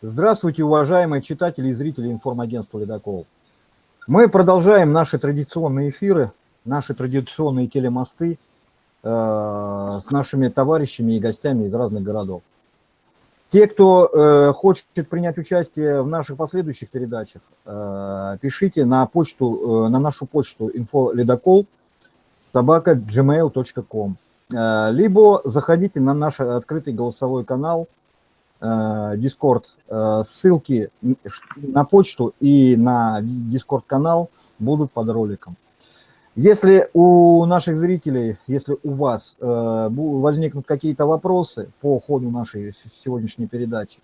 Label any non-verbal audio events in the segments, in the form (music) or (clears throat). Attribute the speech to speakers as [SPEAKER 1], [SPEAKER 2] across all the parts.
[SPEAKER 1] Здравствуйте, уважаемые читатели и зрители информагентства «Ледокол». Мы продолжаем наши традиционные эфиры, наши традиционные телемосты э, с нашими товарищами и гостями из разных городов. Те, кто э, хочет принять участие в наших последующих передачах, э, пишите на почту, э, на нашу почту info собака gmail.com, э, либо заходите на наш открытый голосовой канал Discord. Э, ссылки на почту и на Discord канал будут под роликом. Если у наших зрителей, если у вас э, возникнут какие-то вопросы по ходу нашей сегодняшней передачи,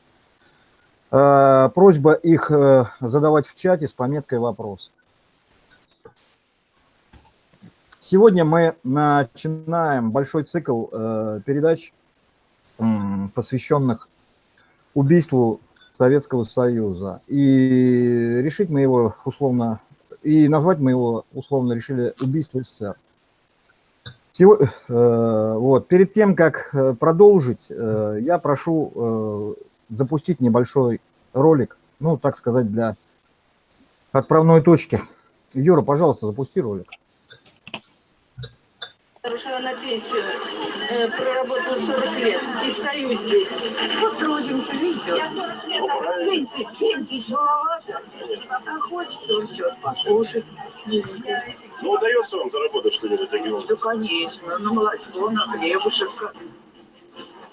[SPEAKER 1] просьба их задавать в чате с пометкой «Вопрос». Сегодня мы начинаем большой цикл передач, посвященных убийству Советского Союза. И решить мы его условно, и назвать мы его условно решили убийство СССР. Всего, э, вот, перед тем, как э, продолжить, э, я прошу э, запустить небольшой ролик, ну, так сказать, для отправной точки. Юра, пожалуйста, запусти ролик.
[SPEAKER 2] Ушла на пенсию, э, проработала 40 лет и стою здесь. Потрудимся, видите? Пенсии, пенсии маловато. А хочется он что-то покушать.
[SPEAKER 3] Ну, удается вам заработать что-нибудь таким
[SPEAKER 2] Да, конечно, на молочко, на хлебушек.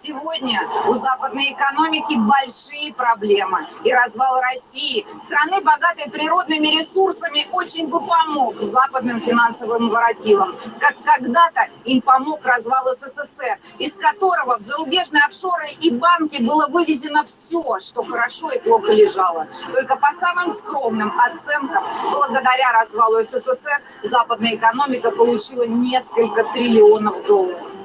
[SPEAKER 4] Сегодня у западной экономики большие проблемы. И развал России, страны, богатой природными ресурсами, очень бы помог западным финансовым воротилам. Как когда-то им помог развал СССР, из которого в зарубежные офшоры и банки было вывезено все, что хорошо и плохо лежало. Только по самым скромным оценкам, благодаря развалу СССР, западная экономика получила несколько триллионов долларов.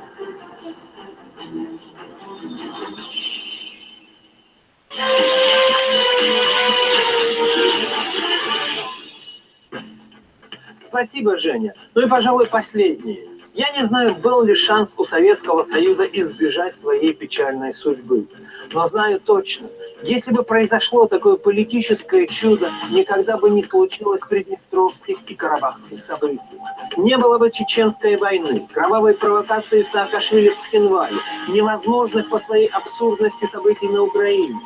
[SPEAKER 5] Спасибо, Женя. Ну и, пожалуй, последнее. Я не знаю, был ли шанс у Советского Союза избежать своей печальной судьбы. Но знаю точно, если бы произошло такое политическое чудо, никогда бы не случилось приднестровских и карабахских событий. Не было бы чеченской войны, кровавой провокации Саакашвили в Схинвале, невозможных по своей абсурдности событий на Украине.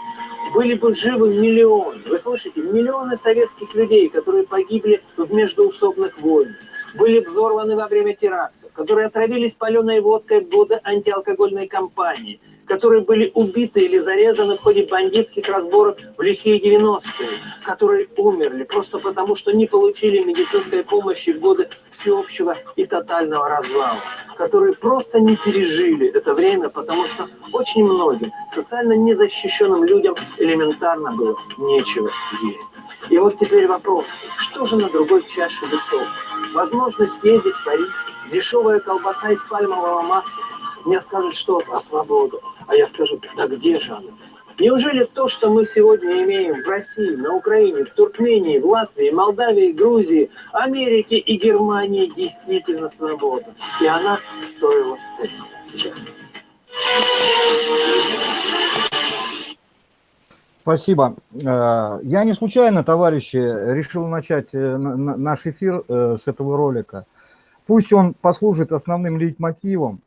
[SPEAKER 5] Были бы живы миллионы, вы слышите, миллионы советских людей, которые погибли в междуусобных войнах, были взорваны во время теракта которые отравились паленой водкой в годы антиалкогольной кампании, которые были убиты или зарезаны в ходе бандитских разборов в лихие 90-е, которые умерли просто потому, что не получили медицинской помощи в годы всеобщего и тотального развала, которые просто не пережили это время, потому что очень многим социально незащищенным людям элементарно было нечего есть. И вот теперь вопрос, что же на другой чаше весов? Возможность съездить в Париж, дешевая колбаса из пальмового масла. Мне скажут, что про свободу. А я скажу, да где же она? Неужели то, что мы сегодня имеем в России, на Украине, в Туркмении, в Латвии, Молдавии, Грузии, Америке и Германии действительно свобода? И она стоила этих
[SPEAKER 1] Спасибо. Э, я не случайно, товарищи, решил начать э, наш эфир э, с этого ролика. Пусть он послужит основным лейтмотивом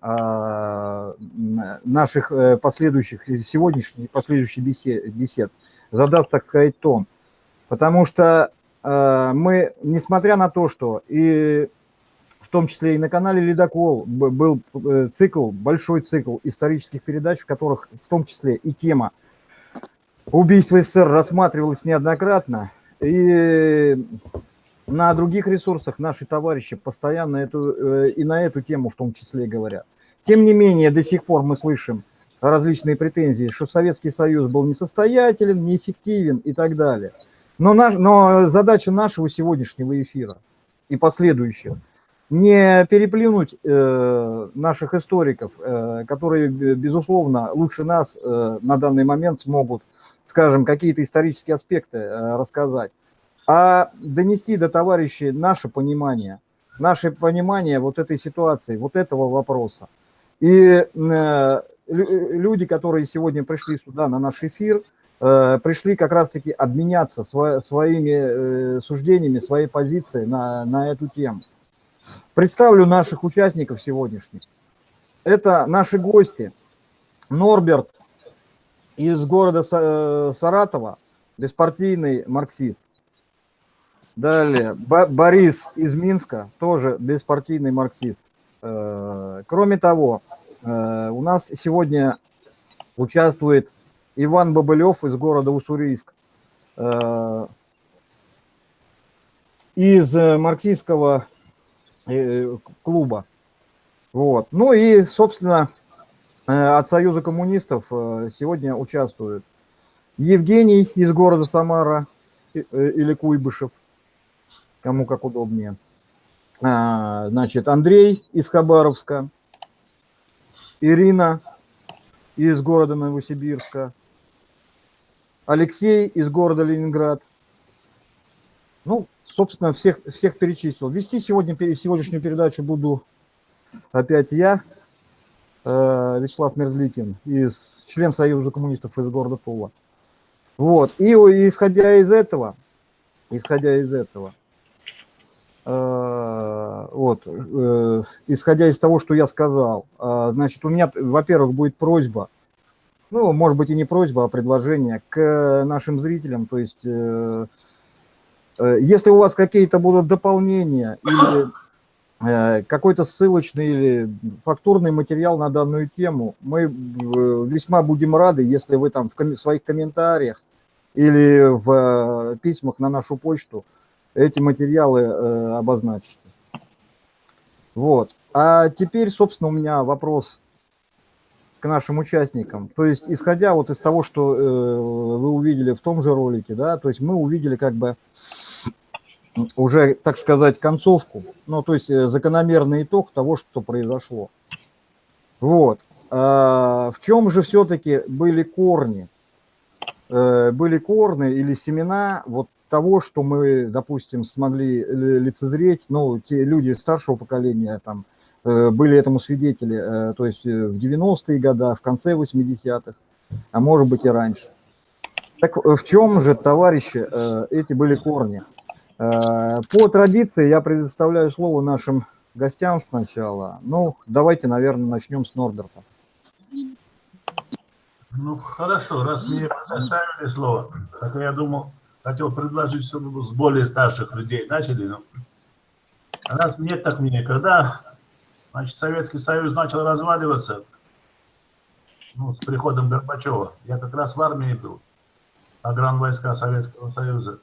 [SPEAKER 1] наших последующих, сегодняшних последующих бесед, задаст, так сказать, тон. Потому что мы, несмотря на то, что и в том числе и на канале «Ледокол» был цикл, большой цикл исторических передач, в которых в том числе и тема убийство СССР рассматривалось неоднократно, и на других ресурсах наши товарищи постоянно эту, э, и на эту тему в том числе говорят. Тем не менее, до сих пор мы слышим различные претензии, что Советский Союз был несостоятелен, неэффективен и так далее. Но, наш, но задача нашего сегодняшнего эфира и последующих – не переплюнуть э, наших историков, э, которые, безусловно, лучше нас э, на данный момент смогут, скажем, какие-то исторические аспекты э, рассказать, а донести до товарищей наше понимание, наше понимание вот этой ситуации, вот этого вопроса. И э, люди, которые сегодня пришли сюда на наш эфир, э, пришли как раз-таки обменяться сво, своими э, суждениями, своей позицией на, на эту тему. Представлю наших участников сегодняшних. Это наши гости. Норберт из города Саратова, беспартийный марксист. Далее, Борис из Минска, тоже беспартийный марксист. Э, кроме того, э, у нас сегодня участвует Иван Бабылев из города Уссурийск, из марксистского клуба. Вот. Ну и, собственно, от Союза коммунистов сегодня участвуют Евгений из города Самара или Куйбышев, кому как удобнее. А, значит, Андрей из Хабаровска, Ирина из города Новосибирска, Алексей из города Ленинград. Ну, собственно, всех, всех перечислил. Вести сегодня, сегодняшнюю передачу буду опять я, э, Вячеслав Мерзликин, из, член Союза коммунистов из города Тула. Вот, и исходя из этого, исходя из этого, вот, э, исходя из того, что я сказал, э, значит, у меня, во-первых, будет просьба, ну, может быть, и не просьба, а предложение к нашим зрителям, то есть, если у вас какие-то будут дополнения или какой-то ссылочный или фактурный материал на данную тему, мы весьма будем рады, если вы там в своих комментариях или в письмах на нашу почту эти материалы э, обозначите. Вот. А теперь, собственно, у меня вопрос к нашим участникам. То есть, исходя вот из того, что э, вы увидели в том же ролике, да, то есть мы увидели как бы уже, так сказать, концовку, ну, то есть э, закономерный итог того, что произошло. Вот. А в чем же все-таки были корни? Э, были корни или семена вот того, что мы, допустим, смогли лицезреть, ну, те люди старшего поколения там э, были этому свидетели, э, то есть э, в 90-е годы, в конце 80-х, а может быть и раньше. Так в чем же, товарищи, эти были корни? По традиции я предоставляю слово нашим гостям сначала. Ну, давайте, наверное, начнем с Норберта.
[SPEAKER 6] Ну, хорошо, раз мне предоставили слово, хотя я думал, хотел предложить, чтобы с более старших людей начали. Но раз мне так мне, когда значит, Советский Союз начал разваливаться, ну, с приходом Горбачева, я как раз в армии был, агран войска Советского Союза.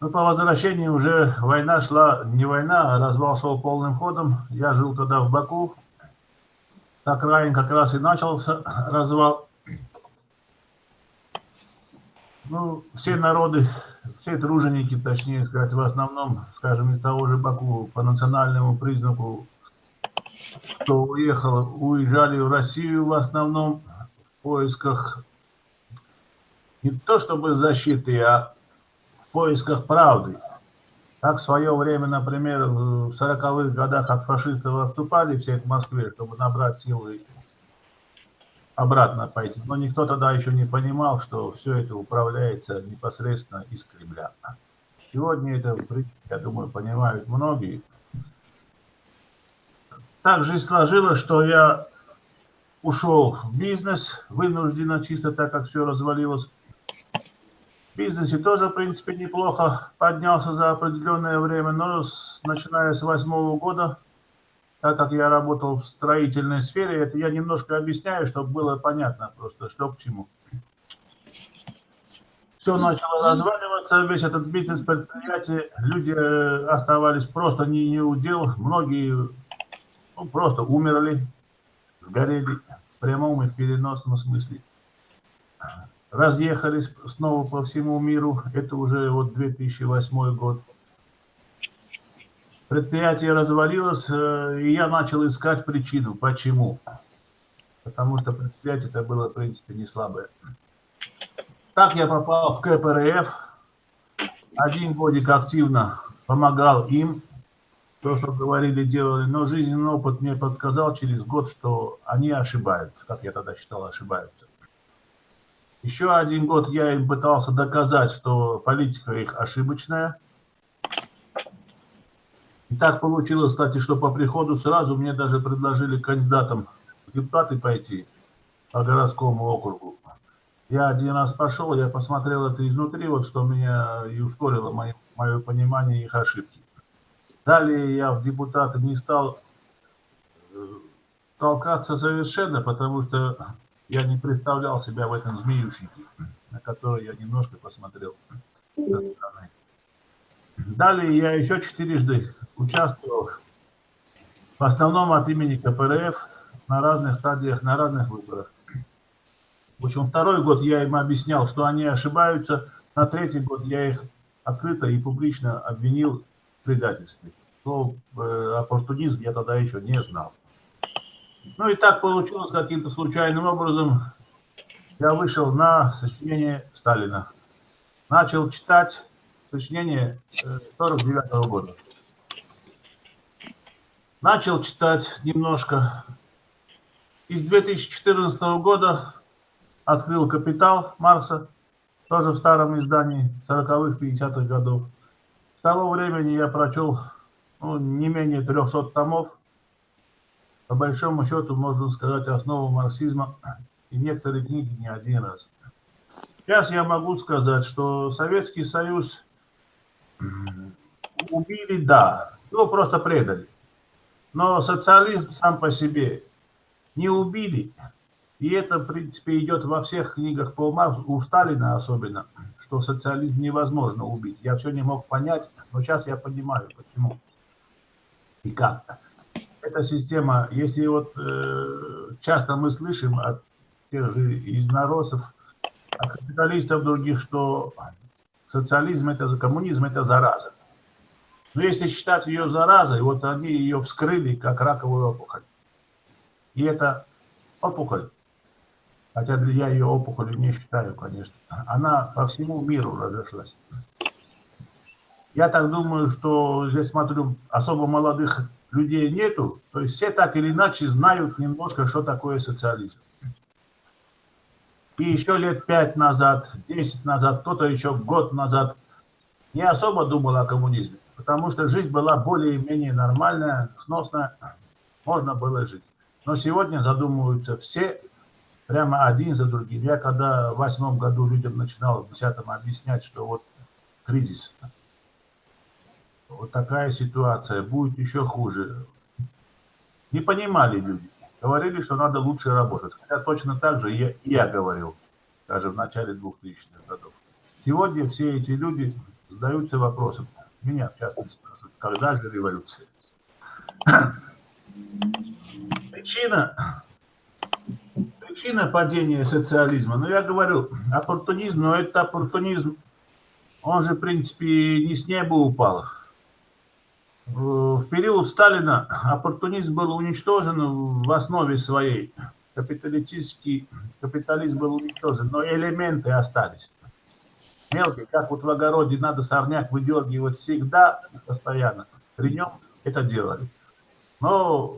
[SPEAKER 6] Ну, по возвращении уже война шла, не война, а развал шел полным ходом. Я жил тогда в Баку. Так Райан как раз и начался развал. Ну, все народы, все труженики, точнее сказать, в основном, скажем, из того же Баку по национальному признаку, кто уехал, уезжали в Россию в основном в поисках не то чтобы защиты, а в поисках правды. Так в свое время, например, в 40-х годах от фашистов отступали все к Москве, чтобы набрать силы обратно пойти. Но никто тогда еще не понимал, что все это управляется непосредственно из Кремля. Сегодня это, я думаю, понимают многие. Так же сложилось, что я ушел в бизнес вынужденно, чисто так, как все развалилось. В бизнесе тоже, в принципе, неплохо поднялся за определенное время, но с, начиная с восьмого года так как я работал в строительной сфере, это я немножко объясняю, чтобы было понятно просто, что к чему. Все начало разваливаться, весь этот бизнес предприятие, люди э, оставались просто не, не удел, многие ну, просто умерли, сгорели в прямом и в переносном смысле. Разъехались снова по всему миру, это уже вот 2008 год предприятие развалилось, э, и я начал искать причину, почему. Потому что предприятие это было, в принципе, не слабое. Так я попал в КПРФ. Один годик активно помогал им, то, что говорили, делали, но жизненный опыт мне подсказал через год, что они ошибаются, как я тогда считал, ошибаются. Еще один год я им пытался доказать, что политика их ошибочная. И так получилось, кстати, что по приходу сразу мне даже предложили кандидатом в депутаты пойти по городскому округу. Я один раз пошел, я посмотрел это изнутри, вот что меня и ускорило мое, мое понимание их ошибки. Далее я в депутаты не стал э, толкаться совершенно, потому что я не представлял себя в этом змеющнике, на который я немножко посмотрел Далее я еще четырежды участвовал, в основном от имени КПРФ, на разных стадиях, на разных выборах. В общем, второй год я им объяснял, что они ошибаются, на третий год я их открыто и публично обвинил в предательстве. Но э, оппортунизм я тогда еще не знал. Ну и так получилось каким-то случайным образом. Я вышел на сочинение Сталина. Начал читать сочинение 49 -го года. Начал читать немножко. Из 2014 года открыл «Капитал» Маркса, тоже в старом издании 40-х, 50-х годов. С того времени я прочел ну, не менее 300 томов. По большому счету, можно сказать, основу марксизма и некоторые книги не один раз. Сейчас я могу сказать, что Советский Союз убили, да, его просто предали. Но социализм сам по себе не убили. И это, в принципе, идет во всех книгах по Марксу, у Сталина особенно, что социализм невозможно убить. Я все не мог понять, но сейчас я понимаю, почему и как. Эта система, если вот э, часто мы слышим от тех же изноросов, от капиталистов других, что социализм, это коммунизм, это зараза. Но если считать ее заразой, вот они ее вскрыли как раковую опухоль. И это опухоль, хотя я ее опухолью не считаю, конечно, она по всему миру разошлась. Я так думаю, что здесь смотрю, особо молодых людей нету, то есть все так или иначе знают немножко, что такое социализм. И еще лет пять назад, десять назад, кто-то еще год назад не особо думал о коммунизме, потому что жизнь была более-менее нормальная, сносная, можно было жить. Но сегодня задумываются все прямо один за другим. Я когда в восьмом году людям начинал, в десятом объяснять, что вот кризис, вот такая ситуация, будет еще хуже. Не понимали люди. Говорили, что надо лучше работать. Хотя точно так же я, я говорил, даже в начале 2000-х годов. Сегодня все эти люди задаются вопросом, меня в частности спрашивают, когда же революция? Причина, причина падения социализма, ну я говорю, оппортунизм, но это оппортунизм, он же в принципе не с неба упал в период Сталина оппортунизм был уничтожен в основе своей. Капиталистический капитализм был уничтожен, но элементы остались. Мелкие, как вот в огороде надо сорняк выдергивать всегда, постоянно. При нем это делали. Но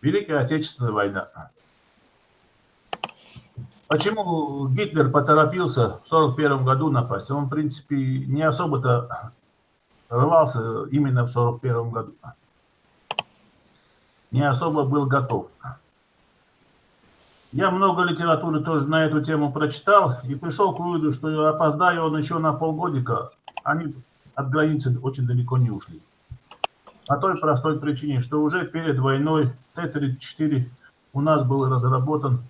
[SPEAKER 6] Великая Отечественная война. Почему Гитлер поторопился в 1941 году напасть? Он, в принципе, не особо-то рвался именно в 41 году. Не особо был готов. Я много литературы тоже на эту тему прочитал и пришел к выводу, что опоздая он еще на полгодика, они от границы очень далеко не ушли. По той простой причине, что уже перед войной Т-34 у нас был разработан,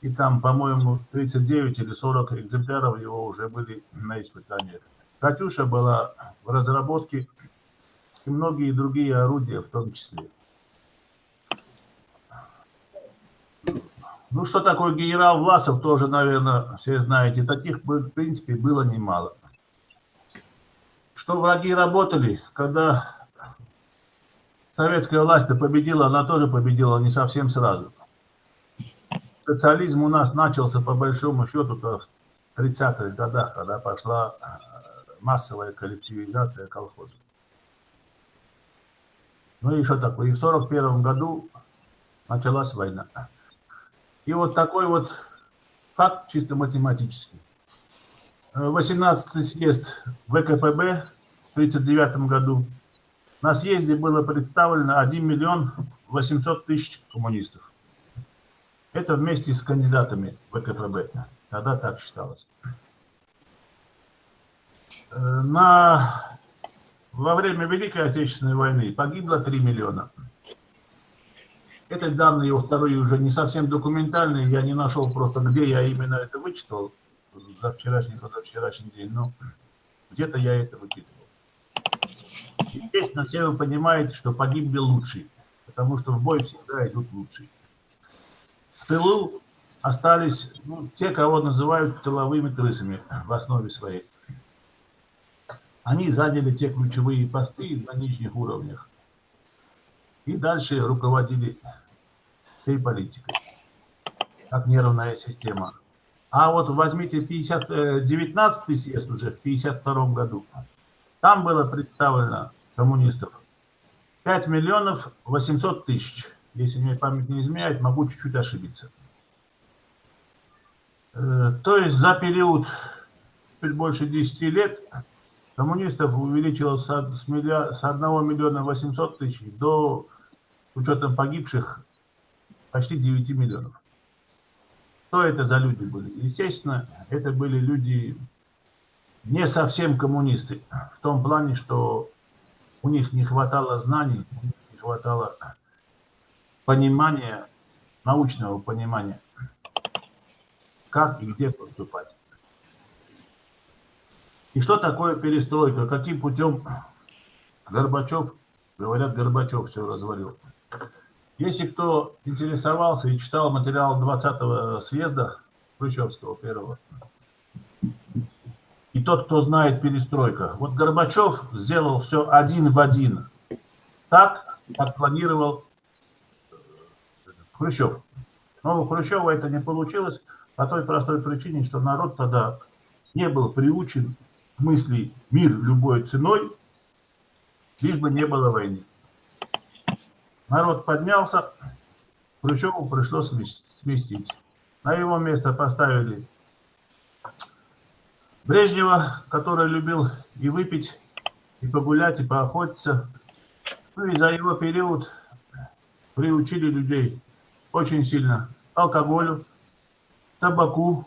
[SPEAKER 6] и там, по-моему, 39 или 40 экземпляров его уже были на испытаниях. «Катюша» была в разработке, и многие другие орудия в том числе. Ну, что такое генерал Власов, тоже, наверное, все знаете. Таких, в принципе, было немало. Что враги работали, когда советская власть победила, она тоже победила не совсем сразу. Социализм у нас начался, по большому счету, в 30-х годах, когда пошла массовая коллективизация колхоза. Ну и что такое? И в 41 году началась война. И вот такой вот так чисто математически. 18 съезд ВКПБ в 1939 году. На съезде было представлено 1 миллион 800 тысяч коммунистов. Это вместе с кандидатами ВКПБ. Тогда так считалось. На, во время Великой Отечественной войны погибло 3 миллиона. Это данные, вторые уже не совсем документальные, я не нашел просто, где я именно это вычитал за вчерашний, позавчерашний день, но где-то я это вычитывал. Естественно, все вы понимаете, что погибли лучшие, потому что в бой всегда идут лучшие. В тылу остались ну, те, кого называют тыловыми крысами в основе своей. Они заняли те ключевые посты на нижних уровнях и дальше руководили этой политикой, как нервная система. А вот возьмите 50, 19 э, съезд уже в 52 году. Там было представлено коммунистов 5 миллионов 800 тысяч. Если мне память не изменяет, могу чуть-чуть ошибиться. Э, то есть за период чуть больше 10 лет коммунистов увеличилось с 1 миллиона 800 тысяч до, учетом погибших, почти 9 миллионов. Что это за люди были? Естественно, это были люди не совсем коммунисты, в том плане, что у них не хватало знаний, не хватало понимания, научного понимания, как и где поступать. И что такое перестройка? Каким путем Горбачев, говорят, Горбачев все развалил. Если кто интересовался и читал материал 20-го съезда Хрущевского первого, и тот, кто знает перестройка, вот Горбачев сделал все один в один, так, как планировал э, Хрущев. Но у Хрущева это не получилось по той простой причине, что народ тогда не был приучен к мысли «мир любой ценой», лишь бы не было войны. Народ поднялся, Хрущеву пришлось сместить. На его место поставили Брежнева, который любил и выпить, и погулять, и поохотиться. Ну и за его период приучили людей очень сильно алкоголю, табаку,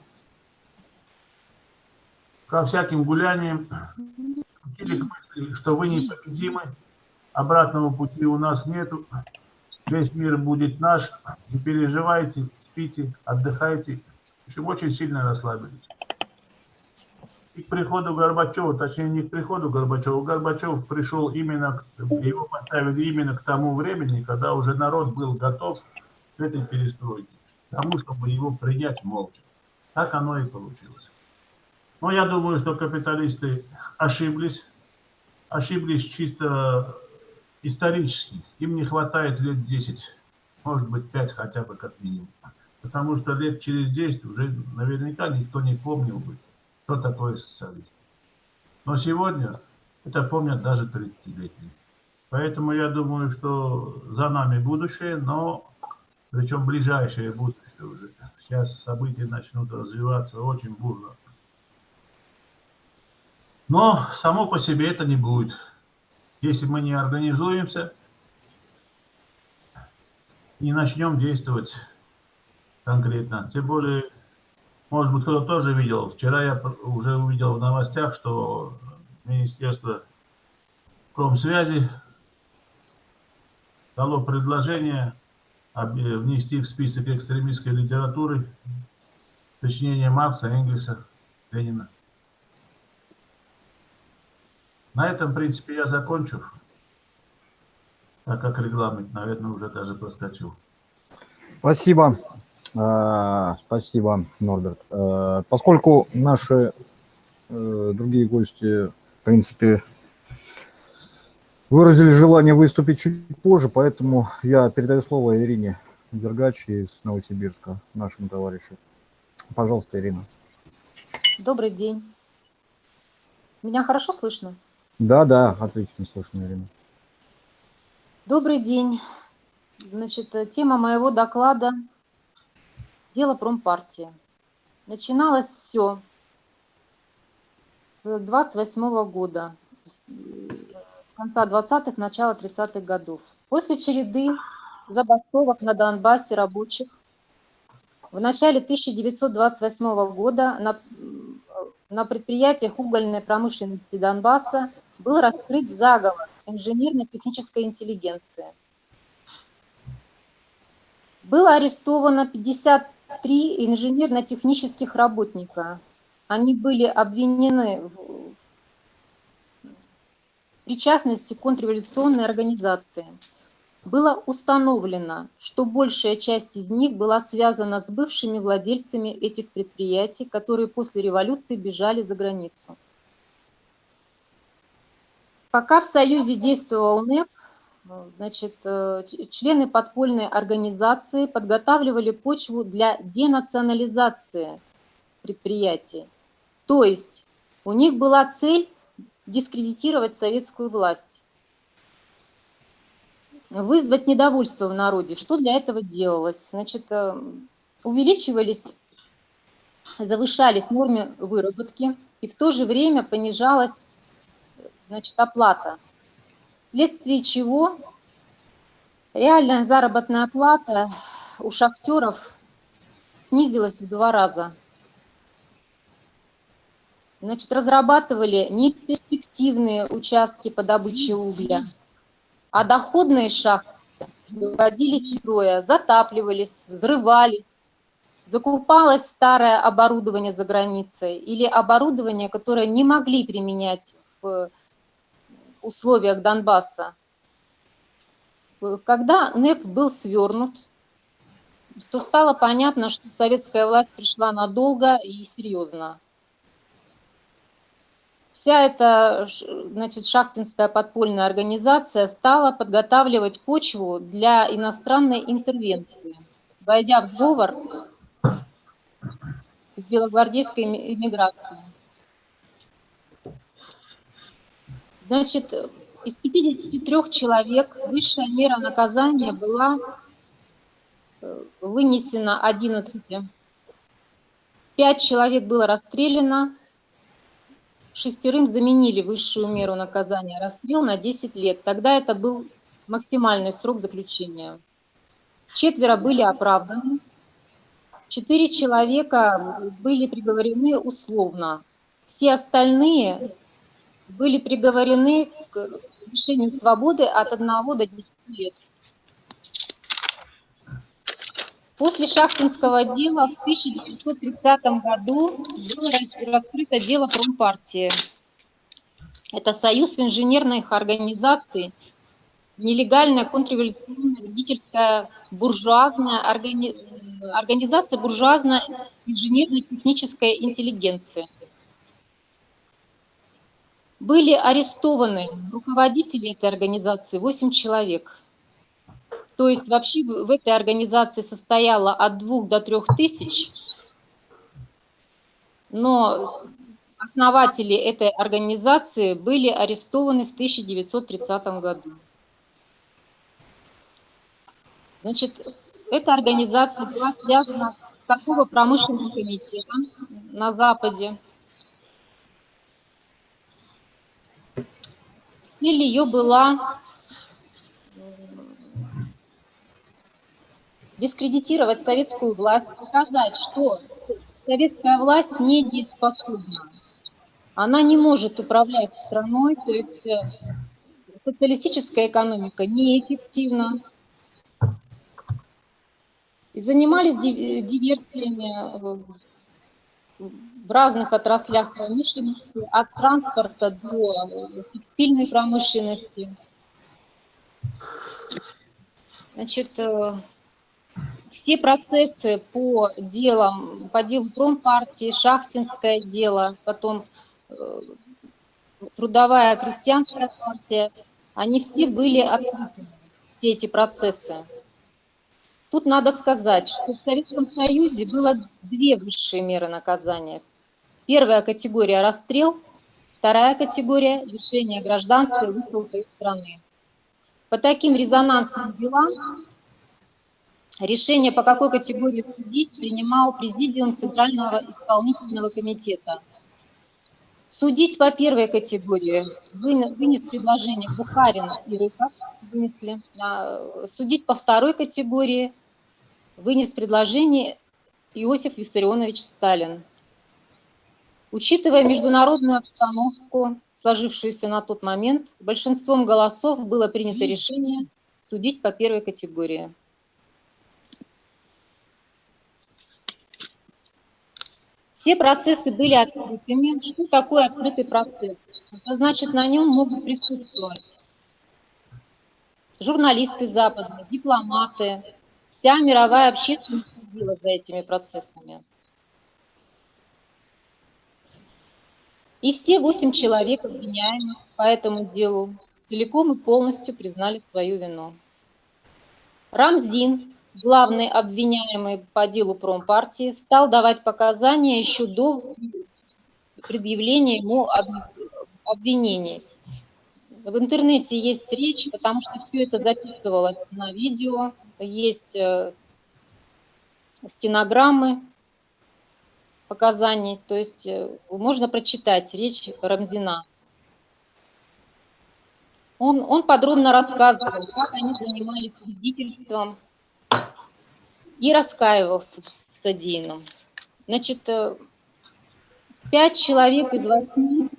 [SPEAKER 6] ко всяким гуляниям. Учили к мысли, что вы непобедимы, обратного пути у нас нету, весь мир будет наш, не переживайте, спите, отдыхайте. В общем, очень сильно расслабились. И к приходу Горбачева, точнее не к приходу Горбачева, Горбачев пришел именно, его поставили именно к тому времени, когда уже народ был готов к этой перестройке, к тому, чтобы его принять молча. Так оно и получилось. Но я думаю, что капиталисты ошиблись, ошиблись чисто исторически. Им не хватает лет 10, может быть 5 хотя бы как минимум. Потому что лет через 10 уже наверняка никто не помнил бы, что такое социализм. Но сегодня это помнят даже 30-летние. Поэтому я думаю, что за нами будущее, но причем ближайшее будущее уже. Сейчас события начнут развиваться очень бурно. Но само по себе это не будет если мы не организуемся, не начнем действовать конкретно. Тем более, может быть, кто-то тоже видел. Вчера я уже увидел в новостях, что Министерство промсвязи дало предложение внести в список экстремистской литературы сочинение Маркса, Энгельса, Ленина. На этом, в принципе, я закончу, так как регламент, наверное, уже даже проскочил.
[SPEAKER 1] Спасибо. А, спасибо, Норберт. А, поскольку наши э, другие гости, в принципе, выразили желание выступить чуть позже, поэтому я передаю слово Ирине Дергач из Новосибирска, нашему товарищу. Пожалуйста, Ирина.
[SPEAKER 7] Добрый день. Меня хорошо слышно?
[SPEAKER 1] Да, да, отлично слышно, Ирина.
[SPEAKER 7] Добрый день. Значит, тема моего доклада – дело промпартии. начиналось все с 28 года, с конца 20-х, начала 30-х годов. После череды забастовок на Донбассе рабочих в начале 1928 года на, на предприятиях угольной промышленности Донбасса был раскрыт заговор инженерно-технической интеллигенции. Было арестовано 53 инженерно-технических работника. Они были обвинены в причастности к контрреволюционной организации – было установлено, что большая часть из них была связана с бывшими владельцами этих предприятий, которые после революции бежали за границу. Пока в Союзе действовал НЭП, значит, э, члены подпольной организации подготавливали почву для денационализации предприятий. То есть у них была цель дискредитировать советскую власть вызвать недовольство в народе. Что для этого делалось? Значит, э, увеличивались, завышались нормы выработки, и в то же время понижалась значит, оплата, вследствие чего реальная заработная плата у шахтеров снизилась в два раза. Значит, разрабатывали неперспективные участки по добыче угля – а доходные шахты выводились из строя, затапливались, взрывались, закупалось старое оборудование за границей или оборудование, которое не могли применять в условиях Донбасса. Когда НЭП был свернут, то стало понятно, что советская власть пришла надолго и серьезно. Вся эта значит, шахтинская подпольная организация стала подготавливать почву для иностранной интервенции, войдя в сговор с белогвардейской иммиграцией. Значит, из 53 человек высшая мера наказания была э, вынесена 11. Пять человек было расстреляно, шестерым заменили высшую меру наказания расстрел на 10 лет. Тогда это был максимальный срок заключения. Четверо были оправданы, четыре человека были приговорены условно. Все остальные были приговорены к лишению свободы от 1 до 10 лет. После Шахтинского дела в 1930 году было раскрыто дело промпартии. Это союз инженерных организаций, нелегальная контрреволюционная родительская буржуазная органи... организация буржуазной инженерной технической интеллигенции. Были арестованы руководители этой организации, 8 человек – то есть вообще в этой организации состояло от двух до трех тысяч, но основатели этой организации были арестованы в 1930 году. Значит, эта организация была связана с торгово-промышленным комитетом на Западе. Цель ее была дискредитировать советскую власть, показать, что советская власть недееспособна. Она не может управлять страной, то есть э, социалистическая экономика неэффективна. И занимались диверсиями в разных отраслях промышленности, от транспорта до текстильной промышленности. Значит, э, все процессы по делам, по делу промпартии, шахтинское дело, потом э, трудовая крестьянская партия, они все были открыты, все эти процессы. Тут надо сказать, что в Советском Союзе было две высшие меры наказания. Первая категория – расстрел, вторая категория – лишение гражданства и высылка из страны. По таким резонансным делам решение по какой категории судить принимал Президиум Центрального исполнительного комитета. Судить по первой категории вынес предложение Бухарин и Рыков, вынесли. Судить по второй категории вынес предложение Иосиф Виссарионович Сталин. Учитывая международную обстановку, сложившуюся на тот момент, большинством голосов было принято решение судить по первой категории. Все процессы были открытыми. Что такое открытый процесс? Это значит, на нем могут присутствовать журналисты западные, дипломаты, вся мировая общественность следила за этими процессами. И все восемь человек, обвиняемых по этому делу, целиком и полностью признали свою вину. Рамзин, главный обвиняемый по делу промпартии, стал давать показания еще до предъявления ему обвинений. В интернете есть речь, потому что все это записывалось на видео, есть э, стенограммы показаний, то есть э, можно прочитать речь Рамзина. Он, он подробно рассказывал, как они занимались свидетельством и раскаивался в содеянном. Значит, э, пять человек из восьми,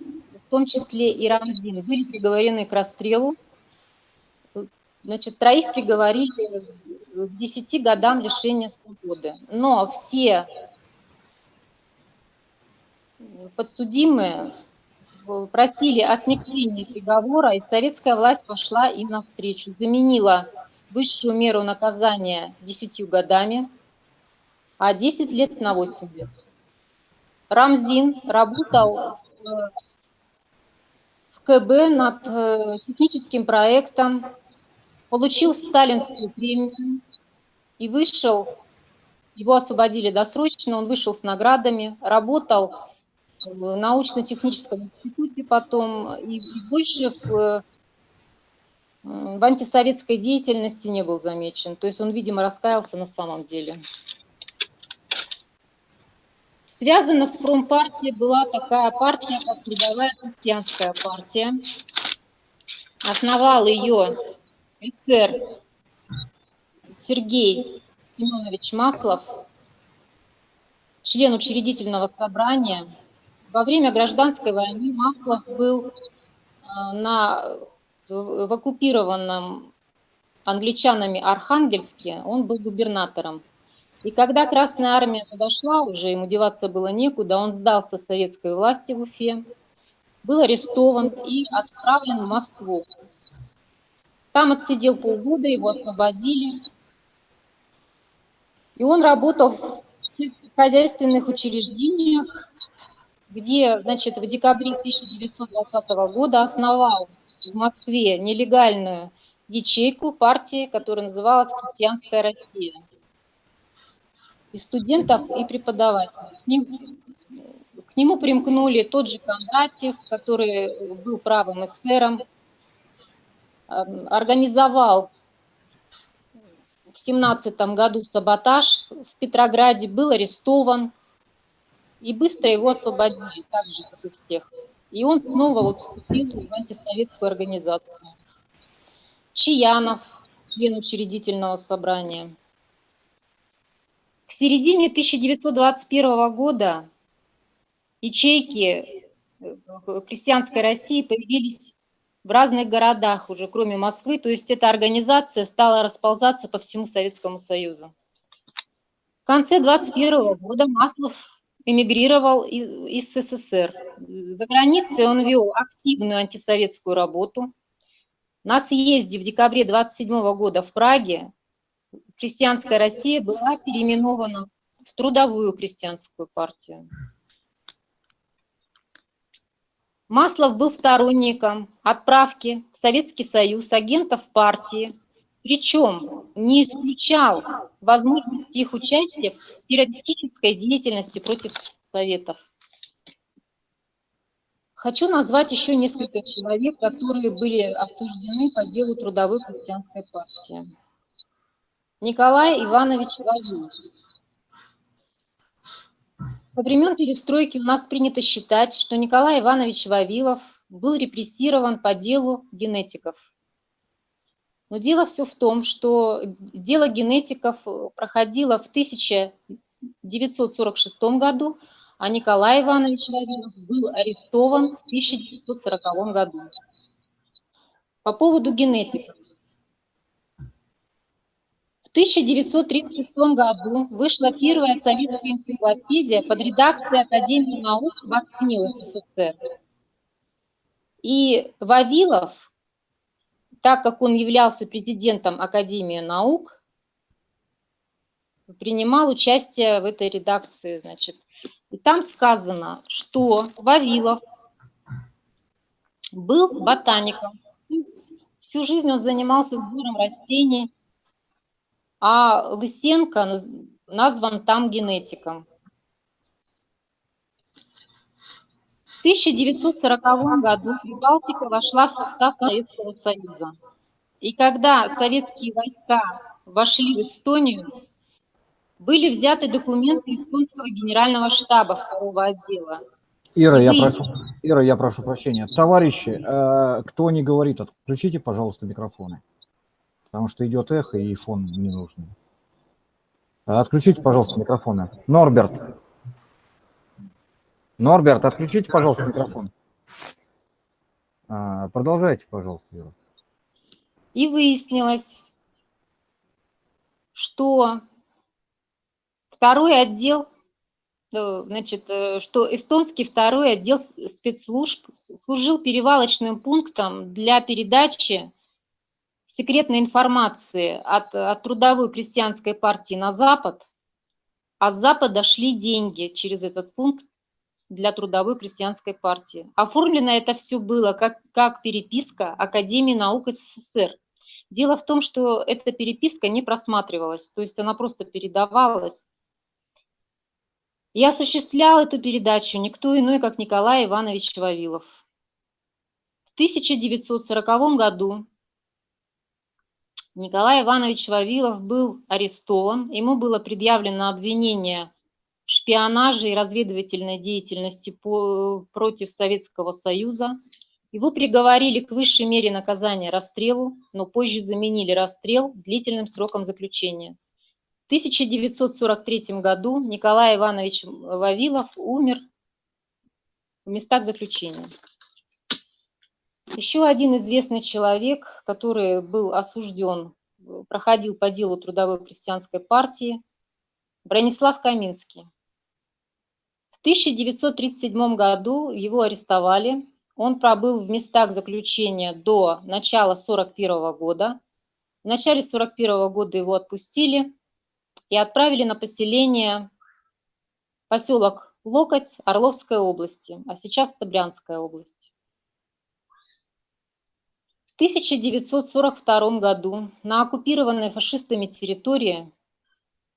[SPEAKER 7] в том числе и Рамзин, были приговорены к расстрелу. Значит, троих приговорили к 10 годам лишения свободы. Но все подсудимые просили о смягчении приговора, и советская власть пошла им навстречу, заменила высшую меру наказания 10 годами, а 10 лет на 8 лет. Рамзин работал в КБ над э, техническим проектом, получил сталинскую премию и вышел, его освободили досрочно, он вышел с наградами, работал в научно-техническом институте потом, и, больше в, в антисоветской деятельности не был замечен. То есть он, видимо, раскаялся на самом деле. Связана с промпартией была такая партия, как Трудовая крестьянская партия. Основал ее эсер Сергей Семенович Маслов, член учредительного собрания – во время гражданской войны Маслов был э, на, в оккупированном англичанами Архангельске, он был губернатором. И когда Красная Армия подошла, уже ему деваться было некуда, он сдался советской власти в Уфе, был арестован и отправлен в Москву. Там отсидел полгода, его освободили. И он работал в хозяйственных учреждениях, где, значит, в декабре 1920 года основал в Москве нелегальную ячейку партии, которая называлась «Крестьянская Россия». И студентов, и преподавателей. К, ним, к нему примкнули тот же Кондратьев, который был правым эсером, организовал в 17 году саботаж в Петрограде, был арестован, и быстро его освободили, так же, как и всех. И он снова вот вступил в антисоветскую организацию. Чаянов, член учредительного собрания. К середине 1921 года ячейки э, крестьянской России появились в разных городах уже, кроме Москвы, то есть эта организация стала расползаться по всему Советскому Союзу. В конце 21 года Маслов эмигрировал из СССР. За границей он вел активную антисоветскую работу. На съезде в декабре 27 года в Праге крестьянская Россия была переименована в Трудовую крестьянскую партию. Маслов был сторонником отправки в Советский Союз агентов партии причем не исключал возможности их участия в террористической деятельности против Советов. Хочу назвать еще несколько человек, которые были осуждены по делу трудовой крестьянской партии. Николай Иванович Вавилов. Во времен перестройки у нас принято считать, что Николай Иванович Вавилов был репрессирован по делу генетиков. Но дело все в том, что дело генетиков проходило в 1946 году, а Николай Иванович Вавилов был арестован в 1940 году. По поводу генетиков. В 1936 году вышла первая советская энциклопедия под редакцией Академии наук Москвы СССР. И Вавилов, так как он являлся президентом Академии наук, принимал участие в этой редакции. Значит. И там сказано, что Вавилов был ботаником. Всю жизнь он занимался сбором растений, а Лысенко назван там генетиком. 1940 году Прибалтика вошла в состав Советского Союза. И когда советские войска вошли в Эстонию, были взяты документы эстонского генерального штаба второго отдела.
[SPEAKER 1] Ира, я прошу, Ира, я прошу прощения. Товарищи, э, кто не говорит, отключите, пожалуйста, микрофоны. Потому что идет эхо и фон не нужен. Отключите, пожалуйста, микрофоны. Норберт, Норберт, отключите, пожалуйста, микрофон. А, продолжайте, пожалуйста, Юра.
[SPEAKER 7] И выяснилось, что второй отдел, э, значит, э, что эстонский второй отдел спецслужб служил перевалочным пунктом для передачи секретной информации от, от трудовой крестьянской партии на Запад, а с Запада шли деньги через этот пункт для трудовой крестьянской партии. Оформлено это все было как, как переписка Академии наук СССР. Дело в том, что эта переписка не просматривалась, то есть она просто передавалась. И осуществлял эту передачу никто иной, как Николай Иванович Вавилов. В 1940 году Николай Иванович Вавилов был арестован, ему было предъявлено обвинение шпионаже и разведывательной деятельности по, против Советского Союза. Его приговорили к высшей мере наказания расстрелу, но позже заменили расстрел длительным сроком заключения. В 1943 году Николай Иванович Вавилов умер в местах заключения. Еще один известный человек, который был осужден, проходил по делу Трудовой крестьянской партии, Бронислав Каминский. 1937 году его арестовали. Он пробыл в местах заключения до начала 1941 года. В начале 1941 года его отпустили и отправили на поселение поселок Локоть Орловской области, а сейчас это Брянская область. В 1942 году на оккупированной фашистами территории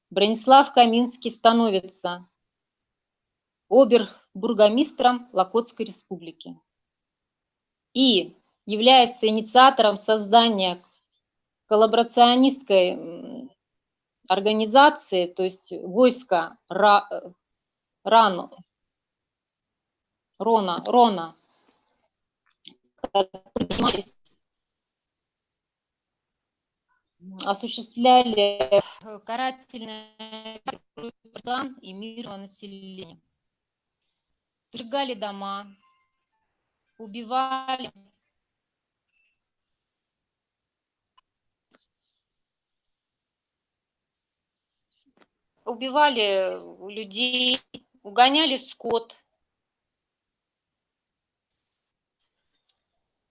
[SPEAKER 7] Бронислав Каминский становится обербургомистром Локотской республики и является инициатором создания коллаборационистской организации, то есть войска Рану, Рона, Рона, осуществляли карательные и мирного населения сжигали дома, убивали. Убивали людей, угоняли скот.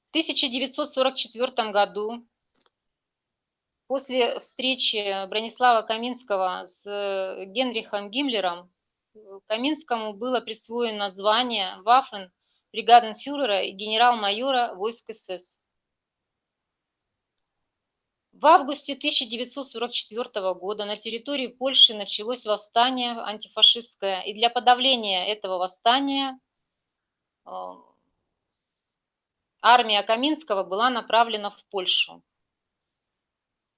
[SPEAKER 7] В 1944 году после встречи Бронислава Каминского с Генрихом Гиммлером Каминскому было присвоено звание Ваффен бригаденфюрера и генерал-майора войск СС. В августе 1944 года на территории Польши началось восстание антифашистское, и для подавления этого восстания э, армия Каминского была направлена в Польшу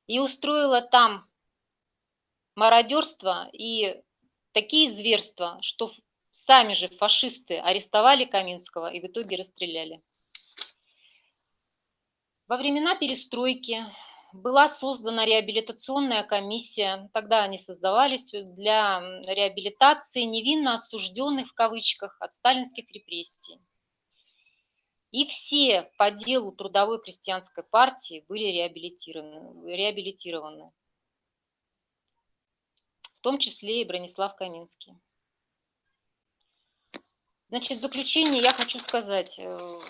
[SPEAKER 7] и устроила там мародерство и такие зверства, что сами же фашисты арестовали Каминского и в итоге расстреляли. Во времена перестройки была создана реабилитационная комиссия, тогда они создавались для реабилитации невинно осужденных в кавычках от сталинских репрессий. И все по делу трудовой крестьянской партии были реабилитированы, реабилитированы. В том числе и Бронислав Каминский. Значит, в заключение я хочу сказать, э,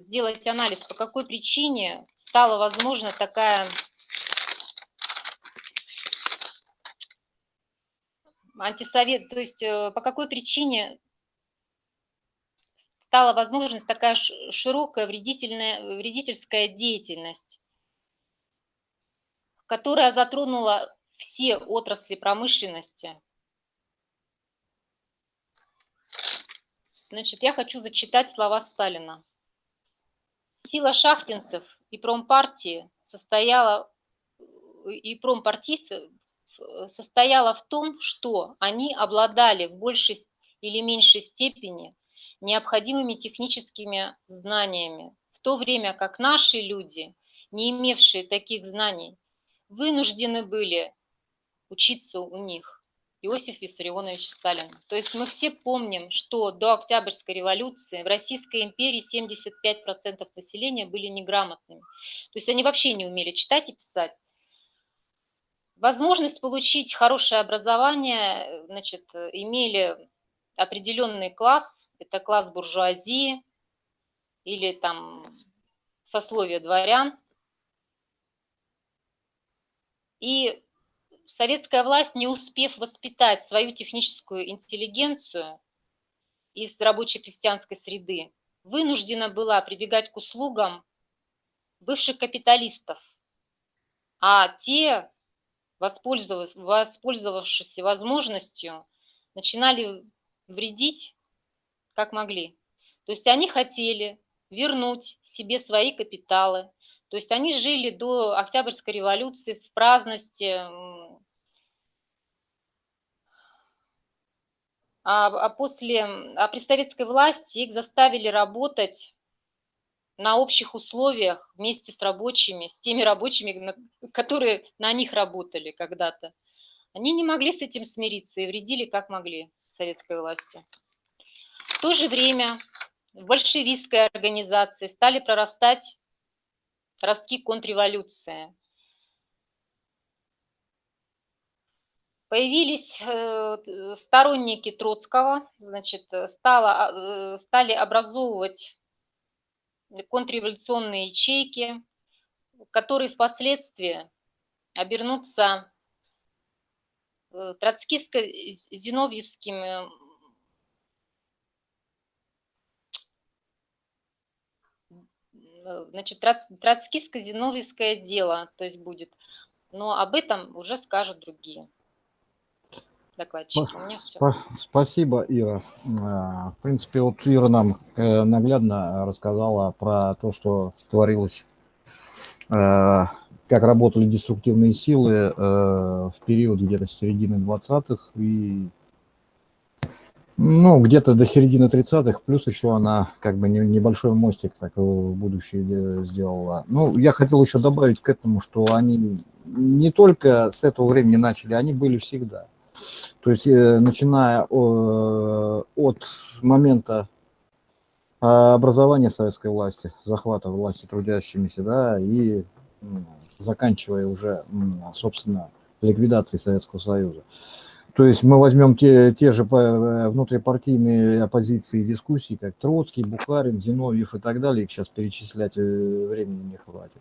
[SPEAKER 7] сделать анализ, по какой причине стала возможна такая антисовет, то есть э, по какой причине стала возможность такая широкая вредительная, вредительская деятельность, которая затронула все отрасли промышленности. Значит, я хочу зачитать слова Сталина. Сила шахтинцев и промпартии состояла, и промпартийцев состояла в том, что они обладали в большей или меньшей степени необходимыми техническими знаниями, в то время как наши люди, не имевшие таких знаний, вынуждены были учиться у них. Иосиф Виссарионович Сталин. То есть мы все помним, что до Октябрьской революции в Российской империи 75% населения были неграмотными. То есть они вообще не умели читать и писать. Возможность получить хорошее образование значит, имели определенный класс, это класс буржуазии или там сословие дворян. И советская власть, не успев воспитать свою техническую интеллигенцию из рабочей крестьянской среды, вынуждена была прибегать к услугам бывших капиталистов. А те, воспользовавшись возможностью, начинали вредить как могли. То есть они хотели вернуть себе свои капиталы. То есть они жили до Октябрьской революции в праздности, а, а после, а при советской власти их заставили работать на общих условиях вместе с рабочими, с теми рабочими, которые на них работали когда-то. Они не могли с этим смириться и вредили как могли советской власти. В то же время в большевистской организации стали прорастать ростки контрреволюции. Появились э, сторонники Троцкого, значит, стало, э, стали образовывать контрреволюционные ячейки, которые впоследствии обернутся э, троцкистско-зиновьевскими Э, значит, троцкистско-зиновьевское дело, то есть будет. Но об этом уже скажут другие докладчики. У меня все.
[SPEAKER 1] Спасибо, Ира. А, в принципе, вот Ира нам э, наглядно рассказала про то, что творилось, э, как работали деструктивные силы в период где-то с середины 20-х и ну, где-то до середины 30-х, плюс еще она как бы небольшой мостик так в будущее сделала. Ну, я хотел еще добавить к этому, что они не только с этого времени начали, они были всегда. То есть, э, начиная от момента образования советской власти, захвата власти трудящимися, да, и заканчивая уже, собственно, ликвидацией Советского Союза. То есть мы возьмем те, те же э, внутрипартийные оппозиции и дискуссии, как Троцкий, Бухарин, Зиновьев и так далее, их сейчас перечислять э, времени не хватит.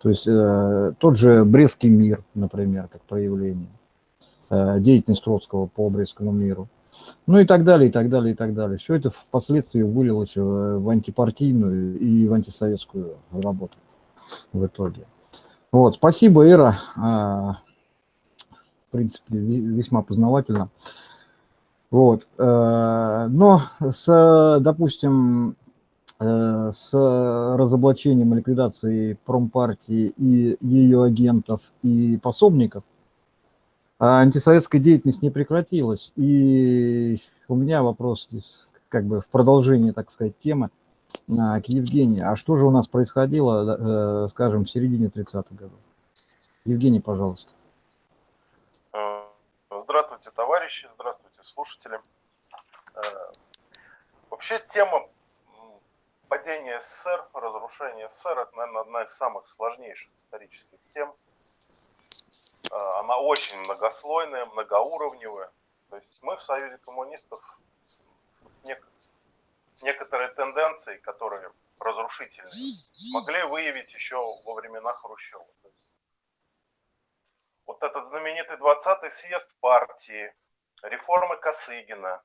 [SPEAKER 1] То есть э, тот же Брестский мир, например, как проявление, деятельность Троцкого по Брестскому миру, ну и так далее, и так далее, и так далее. Все это впоследствии вылилось в, в антипартийную и в антисоветскую работу в итоге. Вот, спасибо, Ира. А, принципе, весьма познавательно. Вот. Э, но с, допустим, э, с разоблачением и ликвидацией промпартии и ее агентов и пособников, а антисоветская деятельность не прекратилась. И у меня вопрос как бы в продолжении, так сказать, темы к Евгении. А что же у нас происходило, э, скажем, в середине 30-х годов? Евгений, пожалуйста.
[SPEAKER 8] Э, здравствуйте, товарищи, здравствуйте, слушатели. Э, вообще тема падения СССР, разрушения СССР, это, наверное, одна из самых сложнейших исторических тем. Она очень многослойная, многоуровневая. То есть мы в Союзе коммунистов некоторые тенденции, которые разрушительные, могли выявить еще во времена Хрущева. То есть вот этот знаменитый 20-й съезд партии, реформы Косыгина,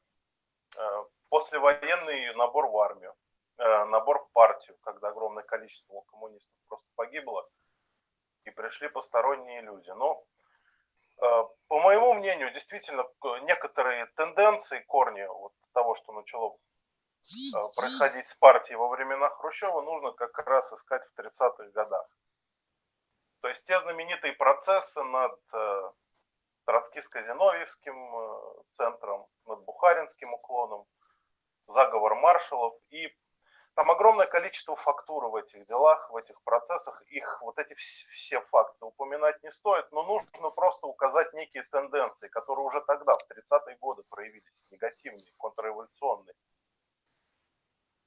[SPEAKER 8] э, послевоенный набор в армию, э, набор в партию, когда огромное количество коммунистов просто погибло, и пришли посторонние люди. Но, э, по моему мнению, действительно, некоторые тенденции, корни вот того, что начало Э, происходить с партией во времена Хрущева, нужно как раз искать в 30-х годах. То есть те знаменитые процессы над э, Троцкиско-Зиновьевским э, центром, над Бухаринским уклоном, заговор маршалов. И там огромное количество фактур в этих делах, в этих процессах. Их вот эти все факты упоминать не стоит, но нужно просто указать некие тенденции, которые уже тогда, в 30-е годы, проявились, негативные, контрреволюционные.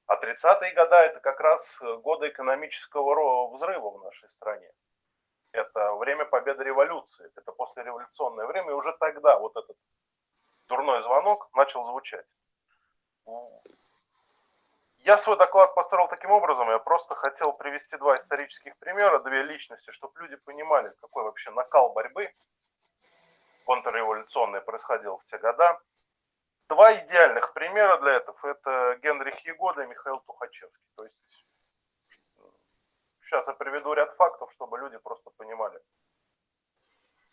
[SPEAKER 8] А 30-е годы это как раз годы экономического взрыва в нашей стране. Это время победы революции, это послереволюционное время, и уже тогда вот этот дурной звонок начал звучать. Я свой доклад построил таким образом, я просто хотел привести два исторических примера, две личности, чтобы люди понимали, какой вообще накал борьбы контрреволюционной происходил в те года. Два идеальных примера для этого – это Генрих Егода и Михаил Тухачевский. То есть сейчас я приведу ряд фактов, чтобы люди просто понимали,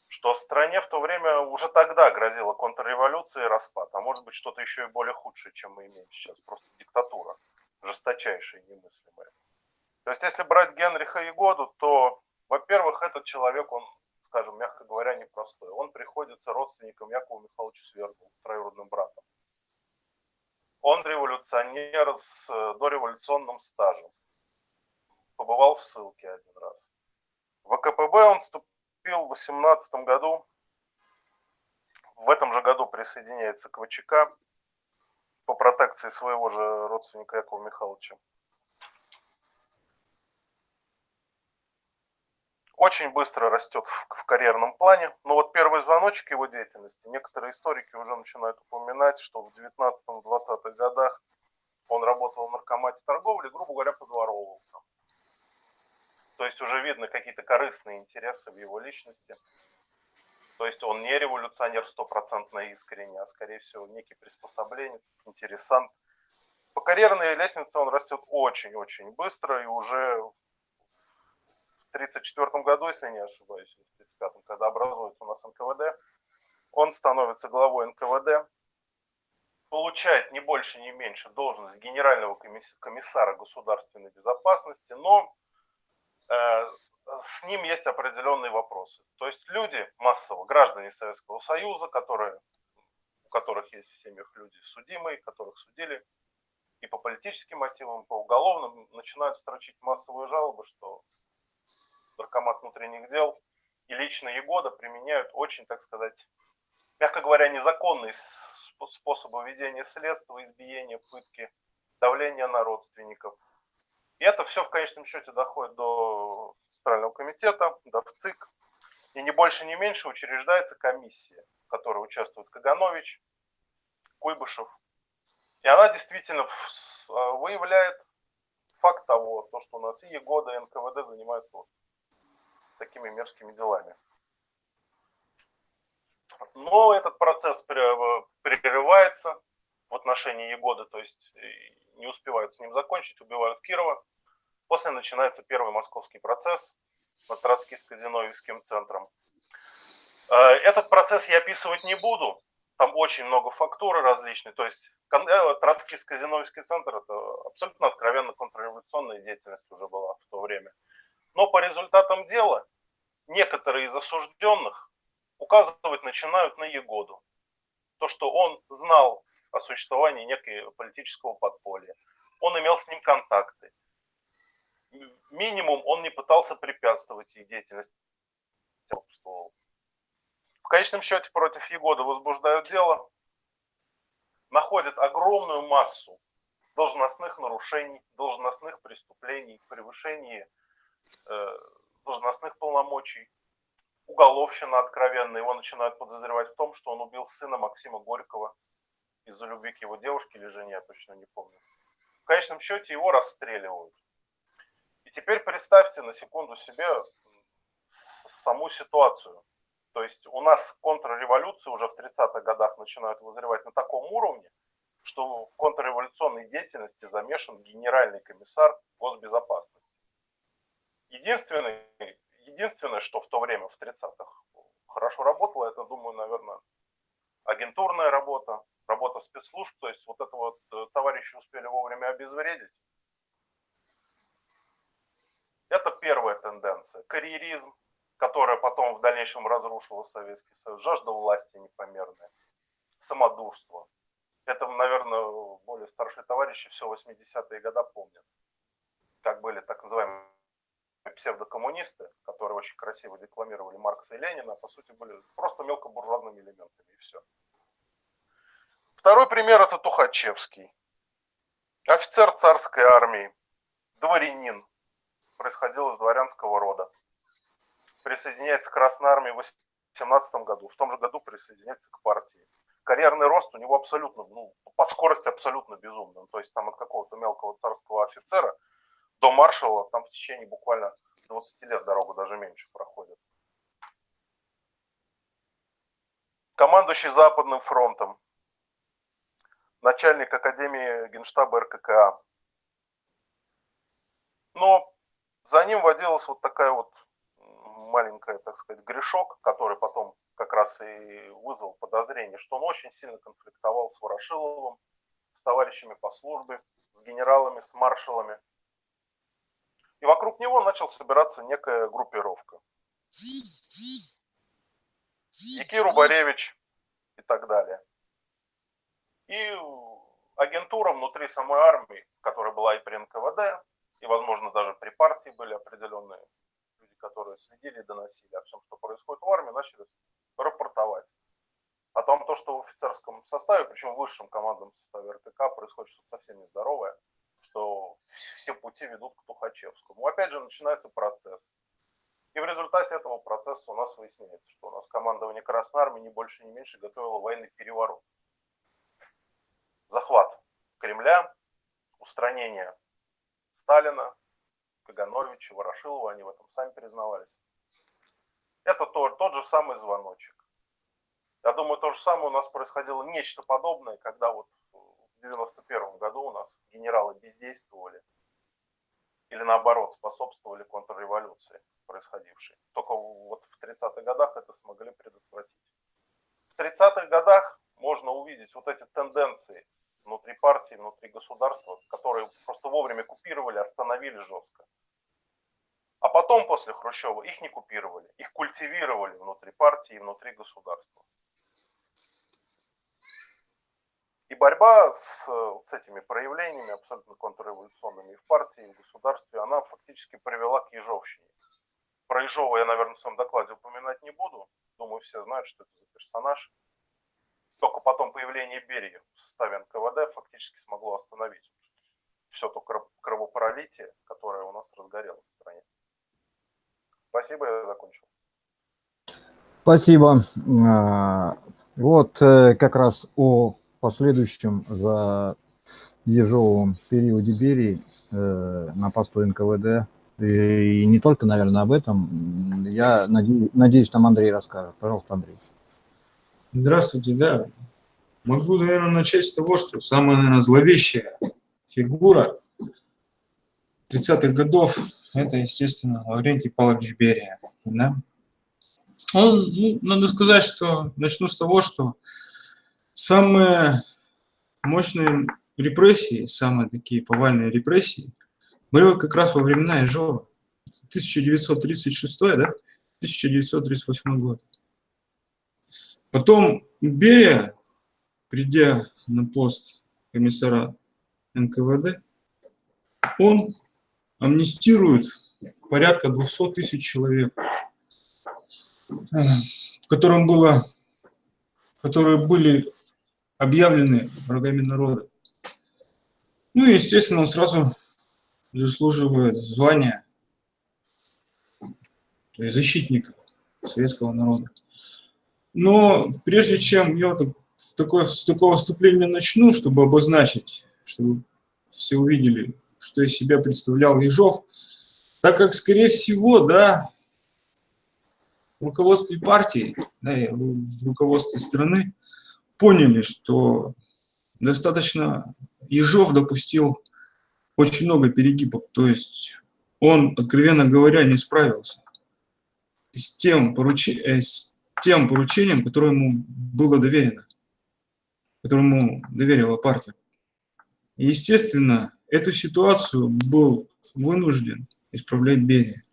[SPEAKER 8] что стране в то время уже тогда грозила контрреволюция и распад, а может быть что-то еще и более худшее, чем мы имеем сейчас, просто диктатура, жесточайшая и немыслимая. То есть если брать Генриха Егоду, то, во-первых, этот человек, он скажем, мягко говоря, непростой. Он приходится родственником Якова Михайловича Свердлова, троюродным братом. Он революционер с э, дореволюционным стажем. Побывал в ссылке один раз. В ВКПБ он вступил в 18 году. В этом же году присоединяется к ВЧК по протекции своего же родственника Якова Михайловича. очень быстро растет в, карьерном плане. Но вот первый звоночек его деятельности, некоторые историки уже начинают упоминать, что в 19-20-х годах он работал в наркомате торговли, грубо говоря, подворовывал. То есть уже видно какие-то корыстные интересы в его личности. То есть он не революционер стопроцентно искренне, а скорее всего некий приспособленец, интересант. По карьерной лестнице он растет очень-очень быстро и уже 1934 году, если не ошибаюсь, в 1935, когда образуется у нас НКВД, он становится главой НКВД, получает не больше, не меньше должность генерального комиссара государственной безопасности, но э, с ним есть определенные вопросы. То есть люди массово, граждане Советского Союза, которые, у которых есть в семьях люди судимые, которых судили и по политическим мотивам, и по уголовным, начинают строчить массовые жалобы, что наркомат внутренних дел и лично Егода применяют очень, так сказать, мягко говоря, незаконные способы ведения следствия, избиения, пытки, давления на родственников. И это все в конечном счете доходит до Центрального комитета, до ВЦИК. И не больше, не меньше учреждается комиссия, в которой участвует Каганович, Куйбышев. И она действительно выявляет факт того, то, что у нас и ЕГОДа, и НКВД занимаются вот такими мерзкими делами. Но этот процесс прерывается в отношении Егоды, то есть э, не успевают с ним закончить, убивают Кирова. После начинается первый московский процесс над Троцкиско-Зиновьевским центром. Э, этот процесс я описывать не буду, там очень много фактуры различных. То есть э, Троцкиско-Зиновьевский центр это абсолютно откровенно контрреволюционная деятельность уже была в то время. Но по результатам дела некоторые из осужденных указывать начинают на Егоду. То, что он знал о существовании некого политического подполья. Он имел с ним контакты. Минимум он не пытался препятствовать их деятельности. В конечном счете против Егода возбуждают дело, находят огромную массу должностных нарушений, должностных преступлений, превышений э, должностных полномочий, уголовщина откровенная. Его начинают подозревать в том, что он убил сына Максима Горького из-за любви к его девушке или жене, я точно не помню. В конечном счете его расстреливают. И теперь представьте на секунду себе саму ситуацию. То есть у нас контрреволюции уже в 30-х годах начинают вызревать на таком уровне, что в контрреволюционной деятельности замешан генеральный комиссар госбезопасности. Единственное, единственное, что в то время, в 30-х, хорошо работало, это, думаю, наверное, агентурная работа, работа спецслужб, то есть вот это вот э, товарищи успели вовремя обезвредить. Это первая тенденция. Карьеризм, которая потом в дальнейшем разрушила Советский Союз, жажда власти непомерная, самодурство. Это, наверное, более старшие товарищи все 80-е годы помнят, как были так называемые псевдокоммунисты, которые очень красиво декламировали Маркса и Ленина, по сути были просто мелкобуржуазными элементами, и все. Второй пример – это Тухачевский. Офицер царской армии, дворянин, происходил из дворянского рода. Присоединяется к Красной армии в 18 году, в том же году присоединяется к партии. Карьерный рост у него абсолютно, ну, по скорости абсолютно безумный. То есть там от какого-то мелкого царского офицера до маршала там в течение буквально 20 лет дорогу даже меньше проходит. Командующий Западным фронтом, начальник Академии Генштаба РККА. Но за ним водилась вот такая вот маленькая, так сказать, грешок, который потом как раз и вызвал подозрение, что он очень сильно конфликтовал с Ворошиловым, с товарищами по службе, с генералами, с маршалами. И вокруг него начал собираться некая группировка. Якир Баревич и так далее. И агентура внутри самой армии, которая была и при НКВД, и, возможно, даже при партии были определенные люди, которые следили и доносили о всем, что происходит в армии, начали рапортовать о том, то, что в офицерском составе, причем в высшем командном составе РТК, происходит что-то совсем нездоровое, что все пути ведут к Тухачевскому. Опять же, начинается процесс. И в результате этого процесса у нас выясняется, что у нас командование Красной Армии не больше, не меньше готовило военный переворот. Захват Кремля, устранение Сталина, Кагановича, Ворошилова, они в этом сами признавались. Это тот, тот же самый звоночек. Я думаю, то же самое у нас происходило нечто подобное, когда вот в 91 году у нас генералы бездействовали или наоборот способствовали контрреволюции происходившей. Только вот в 30-х годах это смогли предотвратить. В 30-х годах можно увидеть вот эти тенденции внутри партии, внутри государства, которые просто вовремя купировали, остановили жестко. А потом, после Хрущева, их не купировали, их культивировали внутри партии и внутри государства. И борьба с, с этими проявлениями абсолютно контрреволюционными и в партии, и в государстве, она фактически привела к Ежовщине. Про Ежова я, наверное, в своем докладе упоминать не буду. Думаю, все знают, что это за персонаж. Только потом появление Берии в составе НКВД фактически смогло остановить все то кровопролитие, которое у нас разгорелось в стране. Спасибо, я закончил.
[SPEAKER 1] Спасибо. А, вот э, как раз о последующем за ежовом периоде Берии э, на посту НКВД и не только, наверное, об этом. Я надеюсь, надеюсь, нам Андрей расскажет. Пожалуйста, Андрей.
[SPEAKER 9] Здравствуйте, да. Могу, наверное, начать с того, что самая, наверное, зловещая фигура 30-х годов – это, естественно, Лаврентий Павлович Берия. Да? Он, ну, надо сказать, что начну с того, что самые мощные репрессии, самые такие повальные репрессии были вот как раз во времена Ижова. 1936, да? 1938 год. Потом Берия, придя на пост комиссара НКВД, он амнистирует порядка 200 тысяч человек, в котором было, которые были объявлены врагами народа. Ну и, естественно, он сразу заслуживает звания то есть защитника советского народа. Но прежде чем я вот такое, с такого вступления начну, чтобы обозначить, чтобы все увидели, что из себя представлял Ежов, так как, скорее всего, да, в руководстве партии, да, в руководстве страны поняли, что достаточно Ежов допустил очень много перегибов, то есть он, откровенно говоря, не справился с тем, поруч... Э, с тем поручением, которое ему было доверено, которое ему доверила партия. И, естественно, эту ситуацию был вынужден исправлять Берия.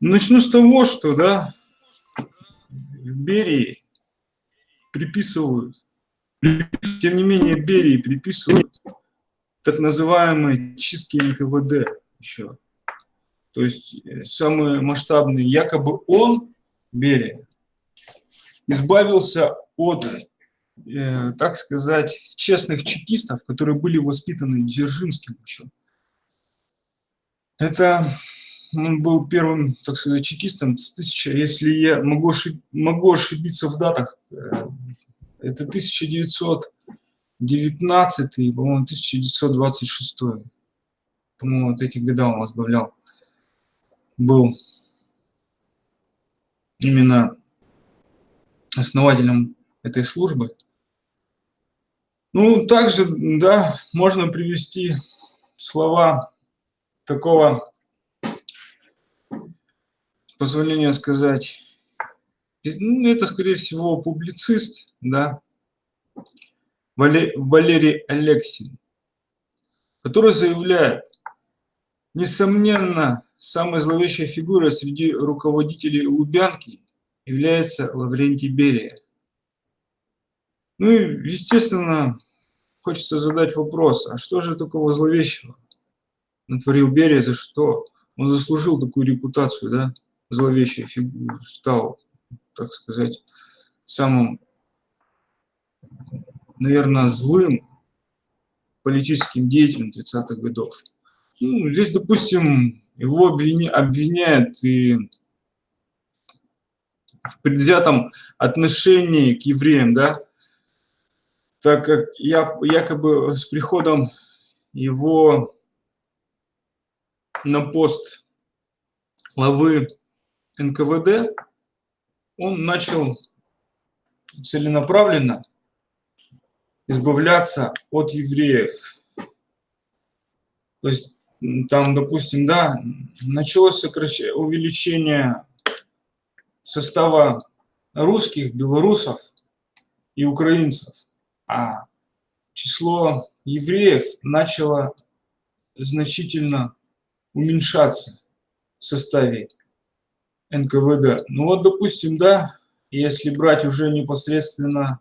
[SPEAKER 9] Начну с того, что да, Берии приписывают, тем не менее Берии приписывают так называемые чистки НКВД еще. То есть э, самые масштабные, якобы он, Берия, избавился от, э, так сказать, честных чекистов, которые были воспитаны Дзержинским еще. Это он был первым, так сказать, чекистом с 1000, если я могу, ошиб, могу ошибиться в датах, э, это 1919, по-моему, 1926. По-моему, вот эти года он возглавлял. Был именно основателем этой службы. Ну, также, да, можно привести слова такого, позволения сказать, ну, это, скорее всего, публицист, да, Валерий Алексин, который заявляет, несомненно, самой зловещей фигурой среди руководителей Лубянки является Лаврентий Берия. Ну и, естественно, хочется задать вопрос, а что же такого зловещего натворил Берия, за что он заслужил такую репутацию, да, зловещей фигурой, стал, так сказать, самым, наверное, злым политическим деятелем 30-х годов. Ну, здесь, допустим, его обвиняют и в предвзятом отношении к евреям, да, так как я, якобы с приходом его на пост главы НКВД, он начал целенаправленно избавляться от евреев. То есть там, допустим, да, началось увеличение состава русских, белорусов и украинцев, а число евреев начало значительно уменьшаться в составе НКВД. Ну вот, допустим, да, если брать уже непосредственно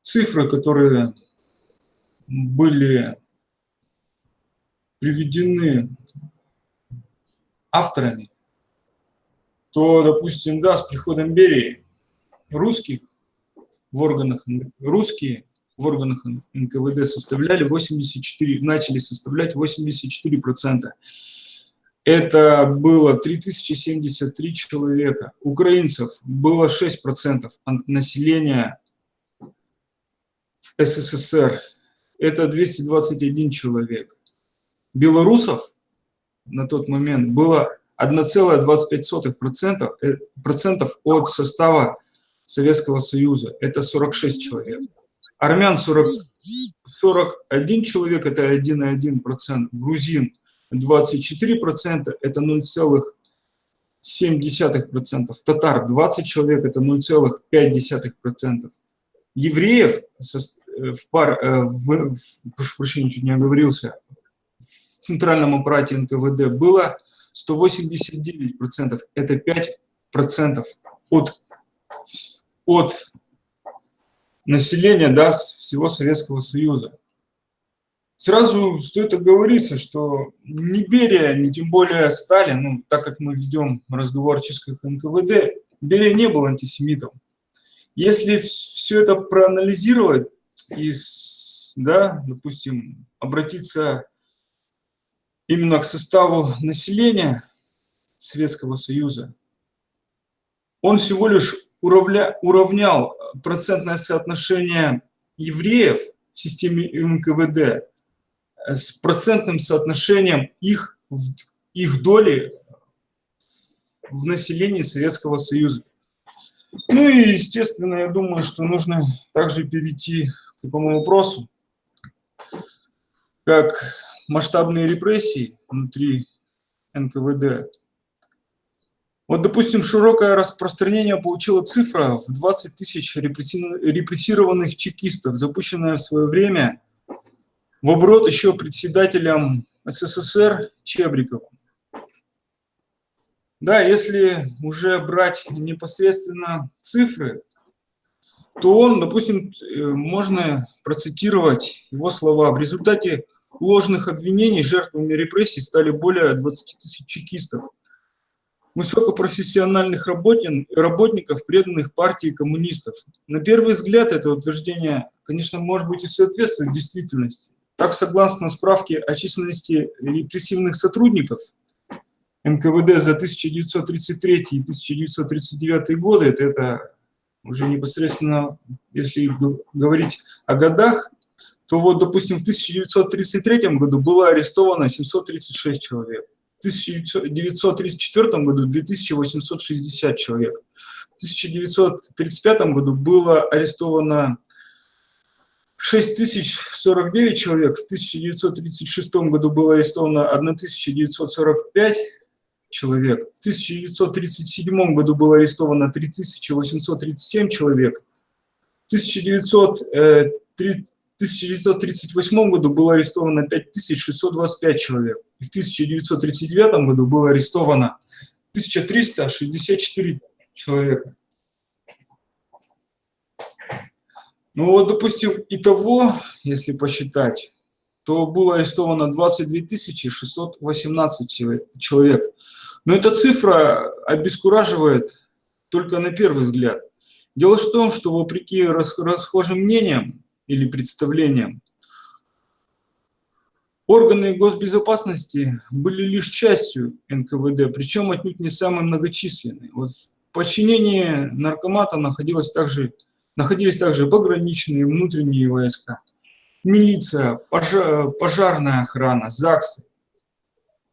[SPEAKER 9] цифры, которые были приведены авторами, то, допустим, да, с приходом Берии русских в органах, русские в органах НКВД составляли 84, начали составлять 84 процента. Это было 3073 человека. Украинцев было 6 процентов от населения СССР. Это 221 человек. Белорусов на тот момент было 1,25% э, от состава Советского Союза. Это 46 человек. Армян 40, 41 человек, это 1,1%. Грузин 24%, это 0,7%. Татар 20 человек, это 0,5%. Евреев э, в пар, э, в, прошу прощения, чуть не оговорился, в центральном аппарате НКВД было 189%, это 5% от от населения да, всего Советского Союза. Сразу стоит оговориться, что ни Берия, ни тем более Сталин, ну, так как мы ведем разговор о НКВД, Берия не был антисемитом. Если все это проанализировать и, да, допустим, обратиться именно к составу населения Советского Союза, он всего лишь уравня, уравнял процентное соотношение евреев в системе НКВД с процентным соотношением их, их доли в населении Советского Союза. Ну и, естественно, я думаю, что нужно также перейти к такому вопросу, как масштабные репрессии внутри НКВД. Вот, допустим, широкое распространение получила цифра в 20 тысяч репрессированных чекистов, запущенная в свое время в оборот еще председателем СССР Чебриковым. Да, если уже брать непосредственно цифры, то он, допустим, э, можно процитировать его слова. В результате ложных обвинений жертвами репрессий стали более 20 тысяч чекистов, высокопрофессиональных работников, преданных партии коммунистов. На первый взгляд это утверждение, конечно, может быть и соответствует действительности. Так, согласно справке о численности репрессивных сотрудников НКВД за 1933 и 1939 годы, это, это уже непосредственно, если говорить о годах, то вот, допустим, в 1933 году было арестовано 736 человек, в 1934 году 2860 человек, в 1935 году было арестовано 6049 человек, в 1936 году было арестовано 1945 человек, в 1937 году было арестовано 3837 человек, в 1938 году было арестовано 5625 человек, и в 1939 году было арестовано 1364 человека. Ну вот, допустим, итого, если посчитать, то было арестовано 22 618 человек. Но эта цифра обескураживает только на первый взгляд. Дело в том, что вопреки расхожим мнениям или представлениям, органы госбезопасности были лишь частью НКВД, причем отнюдь не самой многочисленной. Вот в подчинении наркомата находилось также находились также пограничные внутренние войска, милиция, пожар, пожарная охрана, ЗАГСы.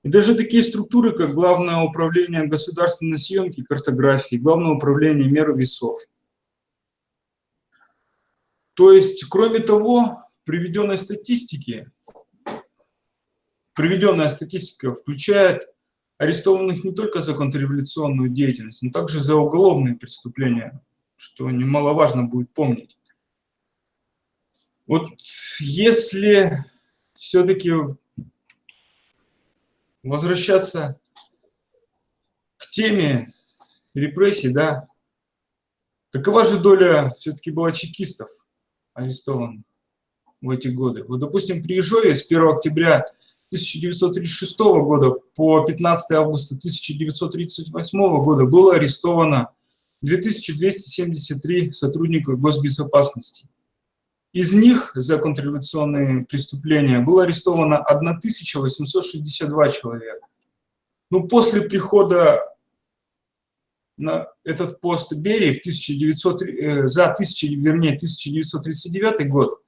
[SPEAKER 9] И даже такие структуры, как Главное управление государственной съемки картографии, Главное управление мер весов. То есть, кроме того, приведенной статистики, приведенная статистика включает арестованных не только за контрреволюционную деятельность, но также за уголовные преступления, что немаловажно будет помнить. Вот если все-таки возвращаться к теме репрессий, да, какова же доля все-таки была чекистов арестованных в эти годы? Вот, допустим, при Ижове с 1 октября 1936 года по 15 августа 1938 года было арестовано 2273 сотрудника госбезопасности. Из них за контрреволюционные преступления было арестовано 1862 человека. Но после прихода на этот пост Берии в 1900, э, за 1000, вернее, 1939 год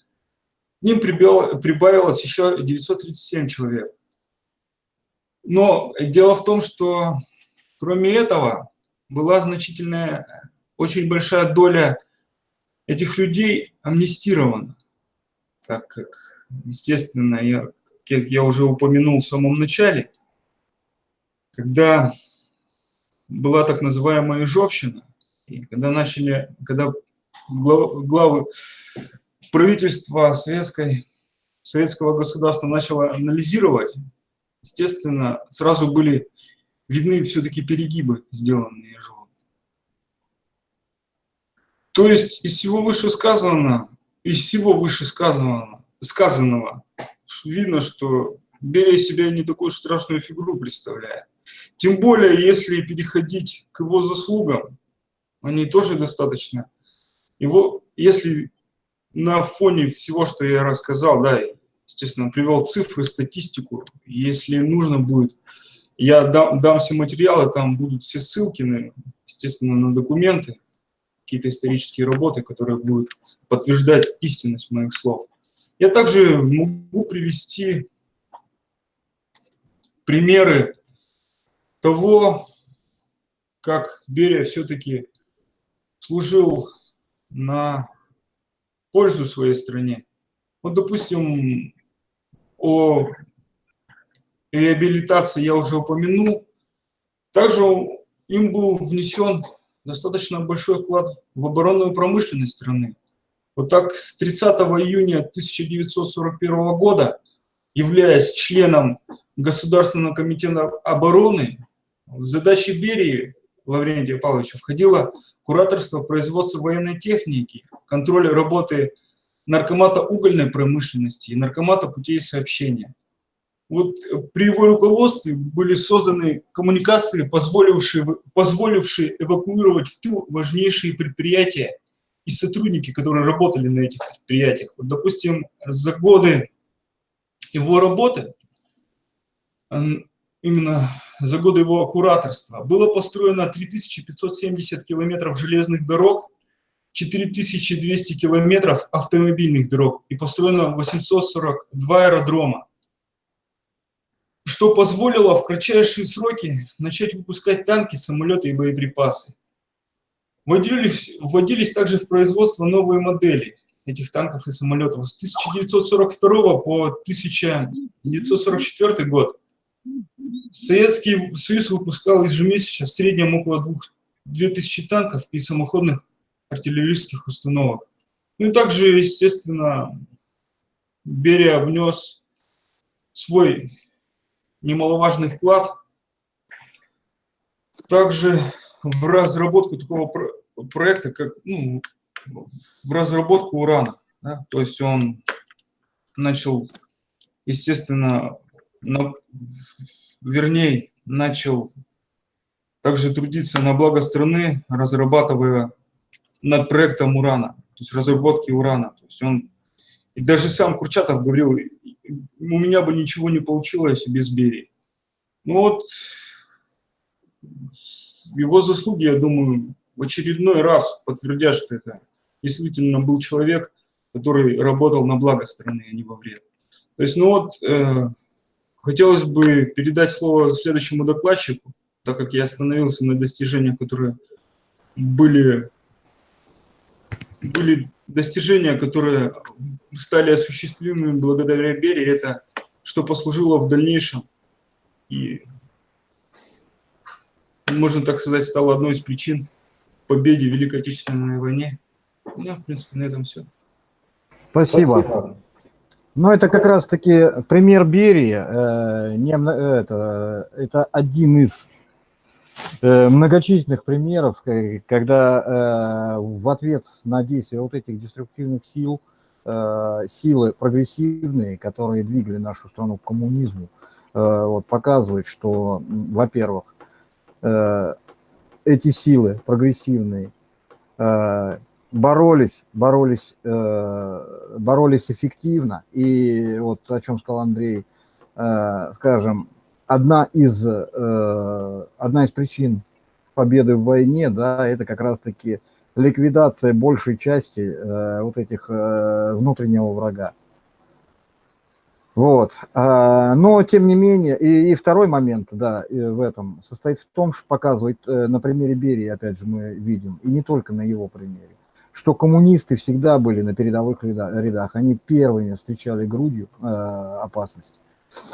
[SPEAKER 9] к ним прибавилось еще 937 человек. Но дело в том, что кроме этого была значительная, очень большая доля этих людей амнистирована, так как, естественно, я, как я уже упомянул в самом начале, когда была так называемая Ижовщина, и когда начали, когда глав, главы правительства советской, советского государства начало анализировать, естественно, сразу были видны все-таки перегибы, сделанные Ежовым. То есть из всего вышесказанного, из всего вышесказанного сказанного, видно, что Берия себя не такую страшную фигуру представляет. Тем более, если переходить к его заслугам, они тоже достаточно. Его, если на фоне всего, что я рассказал, да, естественно, привел цифры, статистику, если нужно будет, я дам, дам все материалы, там будут все ссылки, на, естественно, на документы, какие-то исторические работы, которые будут подтверждать истинность моих слов. Я также могу привести примеры того, как Берия все-таки служил на пользу своей стране. Вот, допустим, о реабилитации я уже упомянул. Также им был внесен достаточно большой вклад в оборонную промышленность страны. Вот так с 30 июня 1941 года, являясь членом Государственного комитета обороны, в задачи Берии Лаврентия Павловича входило кураторство производства военной техники, контроль работы наркомата угольной промышленности и наркомата путей сообщения. Вот при его руководстве были созданы коммуникации, позволившие, позволившие эвакуировать в тыл важнейшие предприятия и сотрудники, которые работали на этих предприятиях. Вот, допустим, за годы его работы, именно за годы его кураторства, было построено 3570 километров железных дорог, 4200 километров автомобильных дорог и построено 842 аэродрома, что позволило в кратчайшие сроки начать выпускать танки, самолеты и боеприпасы. Вводились, вводились также в производство новые модели этих танков и самолетов. С 1942 по 1944 год Советский Союз выпускал ежемесячно в среднем около 2000 танков и самоходных артиллерийских установок. Ну и также, естественно, Берия внес свой немаловажный вклад также в разработку такого проекта, как ну, в разработку урана. Да? То есть он начал, естественно, на, вернее, начал также трудиться на благо страны, разрабатывая над проектом урана, то есть разработки урана. То есть он, и даже сам Курчатов говорил, у меня бы ничего не получилось без Берии. Ну вот, его заслуги, я думаю, в очередной раз подтвердят, что это действительно был человек, который работал на благо страны, а не во вред. То есть, ну вот, э, хотелось бы передать слово следующему докладчику, так как я остановился на достижениях, которые были были достижения, которые стали осуществимыми благодаря Берии, это что послужило в дальнейшем и, можно так сказать, стало одной из причин победы в Великой Отечественной войне. У меня, в принципе, на этом все.
[SPEAKER 1] Спасибо. Спасибо. Ну, это как раз-таки пример Берии. Э, не, это, это один из Э, многочисленных примеров, когда э, в ответ на действия вот этих деструктивных сил, э, силы прогрессивные, которые двигали нашу страну к коммунизму, вот, показывают, что, во-первых, эти силы прогрессивные боролись, боролись, боролись эффективно, и вот о чем сказал Андрей, скажем, одна из, э, одна из причин победы в войне, да, это как раз-таки ликвидация большей части э, вот этих э, внутреннего врага. Вот. А, но, тем не менее, и, и второй момент, да, в этом состоит в том, что показывает на примере Берии, опять же, мы видим, и не только на его примере, что коммунисты всегда были на передовых рядах, они первыми встречали грудью опасность.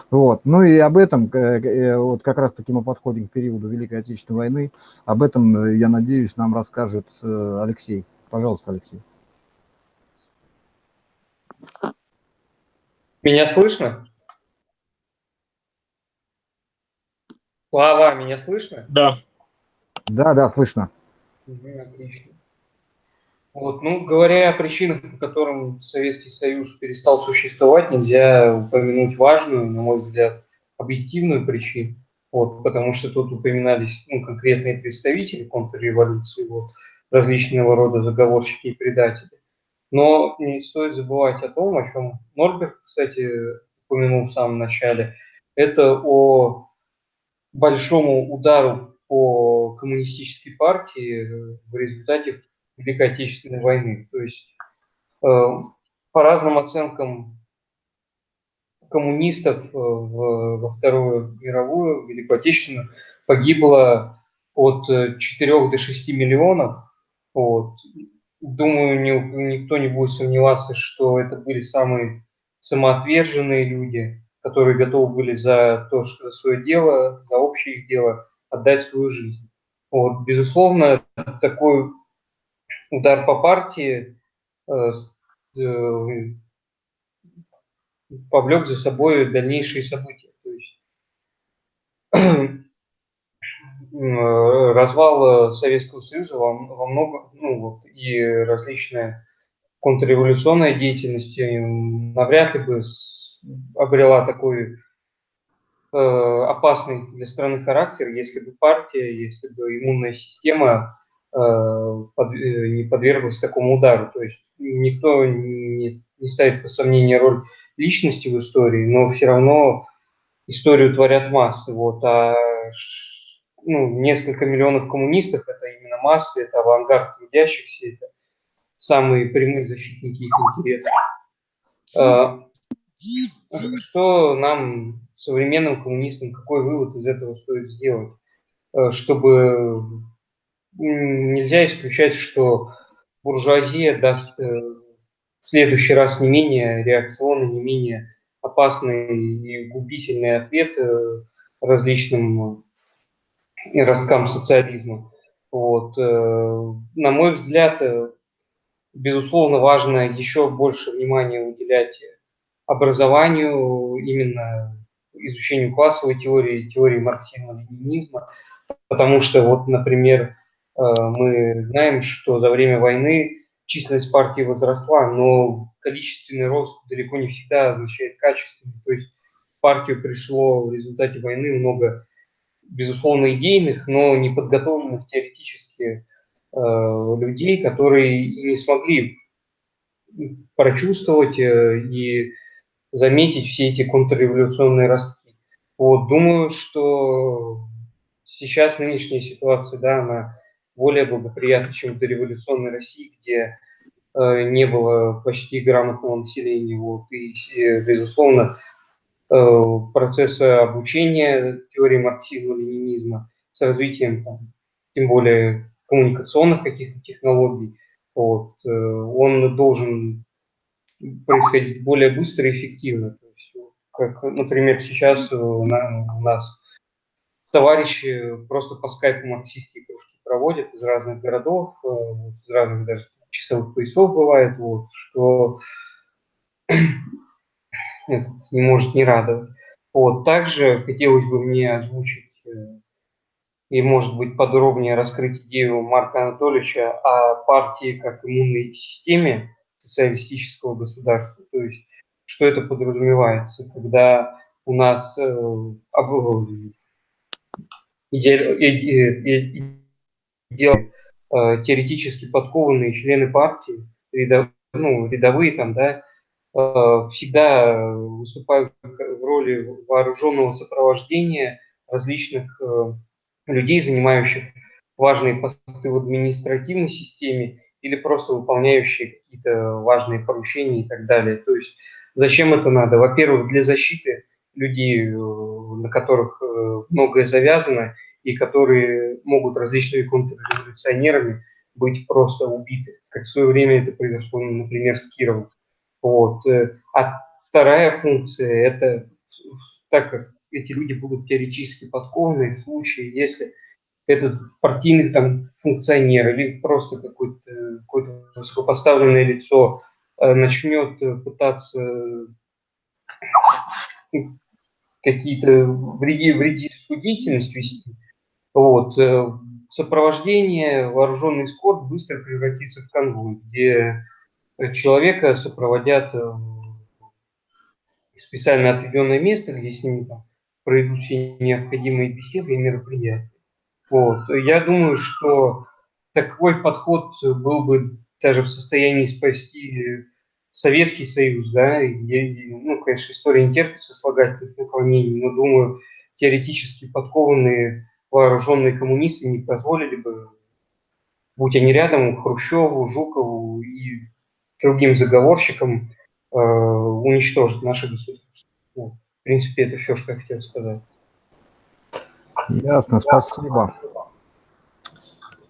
[SPEAKER 1] Вот. Ну и об этом, э, э, вот как раз таки мы подходим к периоду Великой Отечественной войны, об этом, э, я надеюсь, нам расскажет Алексей. Пожалуйста, Алексей.
[SPEAKER 10] Меня слышно? Слава, меня слышно?
[SPEAKER 1] Да. Да, да, слышно.
[SPEAKER 10] Угу, отлично. Вот, ну, говоря о причинах, по которым Советский Союз перестал существовать, нельзя упомянуть важную, на мой взгляд, объективную причину, вот, потому что тут упоминались ну, конкретные представители контрреволюции, вот, различного рода заговорщики и предатели. Но не стоит забывать о том, о чем Норберт, кстати, упомянул в самом начале, это о большому удару по коммунистической партии в результате Великой Отечественной войны. То есть э, по разным оценкам коммунистов э, в, во Вторую мировую, Великую Отечественную, погибло от 4 до 6 миллионов. Вот. Думаю, ни, никто не будет сомневаться, что это были самые самоотверженные люди, которые готовы были за то, что за свое дело, за общее их дело отдать свою жизнь. Вот. Безусловно, такой удар по партии э, э, повлек за собой дальнейшие события. То есть (clears throat) развал Советского Союза во, во много, ну, вот, и различная контрреволюционная деятельность навряд ли бы обрела такой э, опасный для страны характер, если бы партия, если бы иммунная система э, под, э, не подверглась такому удару. То есть никто не, не ставит по сомнению роль личности в истории, но все равно историю творят массы. Вот, а ну, несколько миллионов коммунистов – это именно массы, это авангард трудящихся, это самые прямые защитники их интересов. А, что нам, современным коммунистам, какой вывод из этого стоит сделать? Чтобы нельзя исключать, что буржуазия даст э, в следующий раз не менее реакционный, не менее опасный и губительный ответ э, различным э, росткам социализма. Вот. На мой взгляд, безусловно, важно еще больше внимания уделять образованию, именно изучению классовой теории, теории марксизма-ленинизма, потому что, вот, например, мы знаем, что за время войны численность партии возросла, но количественный рост далеко не всегда означает качественный. То есть в партию пришло в результате войны много, безусловно, идейных, но неподготовленных теоретически э, людей, которые не смогли прочувствовать э, и заметить все эти контрреволюционные ростки. Вот, думаю, что сейчас нынешняя ситуация, да, она более благоприятно, чем в дореволюционной России, где э, не было почти грамотного населения. Вот, и, безусловно, э, процесса обучения теории марксизма-ленинизма с развитием, там, тем более, коммуникационных каких-то технологий, вот, э, он должен происходить более быстро и эффективно. То есть, как, например, сейчас у нас товарищи просто по скайпу марксистские кружки проводят из разных городов, э, из разных даже часовых поясов бывает, вот, что (clears throat) это не может не радовать. Вот. Также хотелось бы мне озвучить э, и, может быть, подробнее раскрыть идею Марка Анатольевича о партии как иммунной системе социалистического государства. То есть, что это подразумевается, когда у нас э, делать э, теоретически подкованные члены партии, рядов, ну, рядовые там, да, э, всегда выступают в роли вооруженного сопровождения различных э, людей, занимающих важные посты в административной системе или просто выполняющие какие-то важные поручения и так далее. То есть зачем это надо? Во-первых, для защиты людей, на которых многое завязано, и которые могут различными контрреволюционерами быть просто убиты, как в свое время это произошло, например, с Кировым. Вот. Э, а вторая функция – это так как эти люди будут теоретически подкованы в случае, если этот партийный там функционер или просто какое-то какое высокопоставленное лицо э, начнет пытаться какие-то вреди, вредительскую деятельность вести, вот. Э, сопровождение, вооруженный эскорт быстро превратится в конвой, где человека сопроводят в специально отведенное место, где с ним там, пройдут все необходимые беседы и мероприятия. Вот. Я думаю, что такой подход был бы даже в состоянии спасти Советский Союз, да, и, ну, конечно, история не терпит сослагательных наклонений, но, думаю, теоретически подкованные вооруженные коммунисты не позволили бы, будь они рядом, Хрущеву, Жукову и другим заговорщикам э, уничтожить наше государство. Ну, в принципе, это все, что я хотел сказать.
[SPEAKER 1] Ясно, спасибо.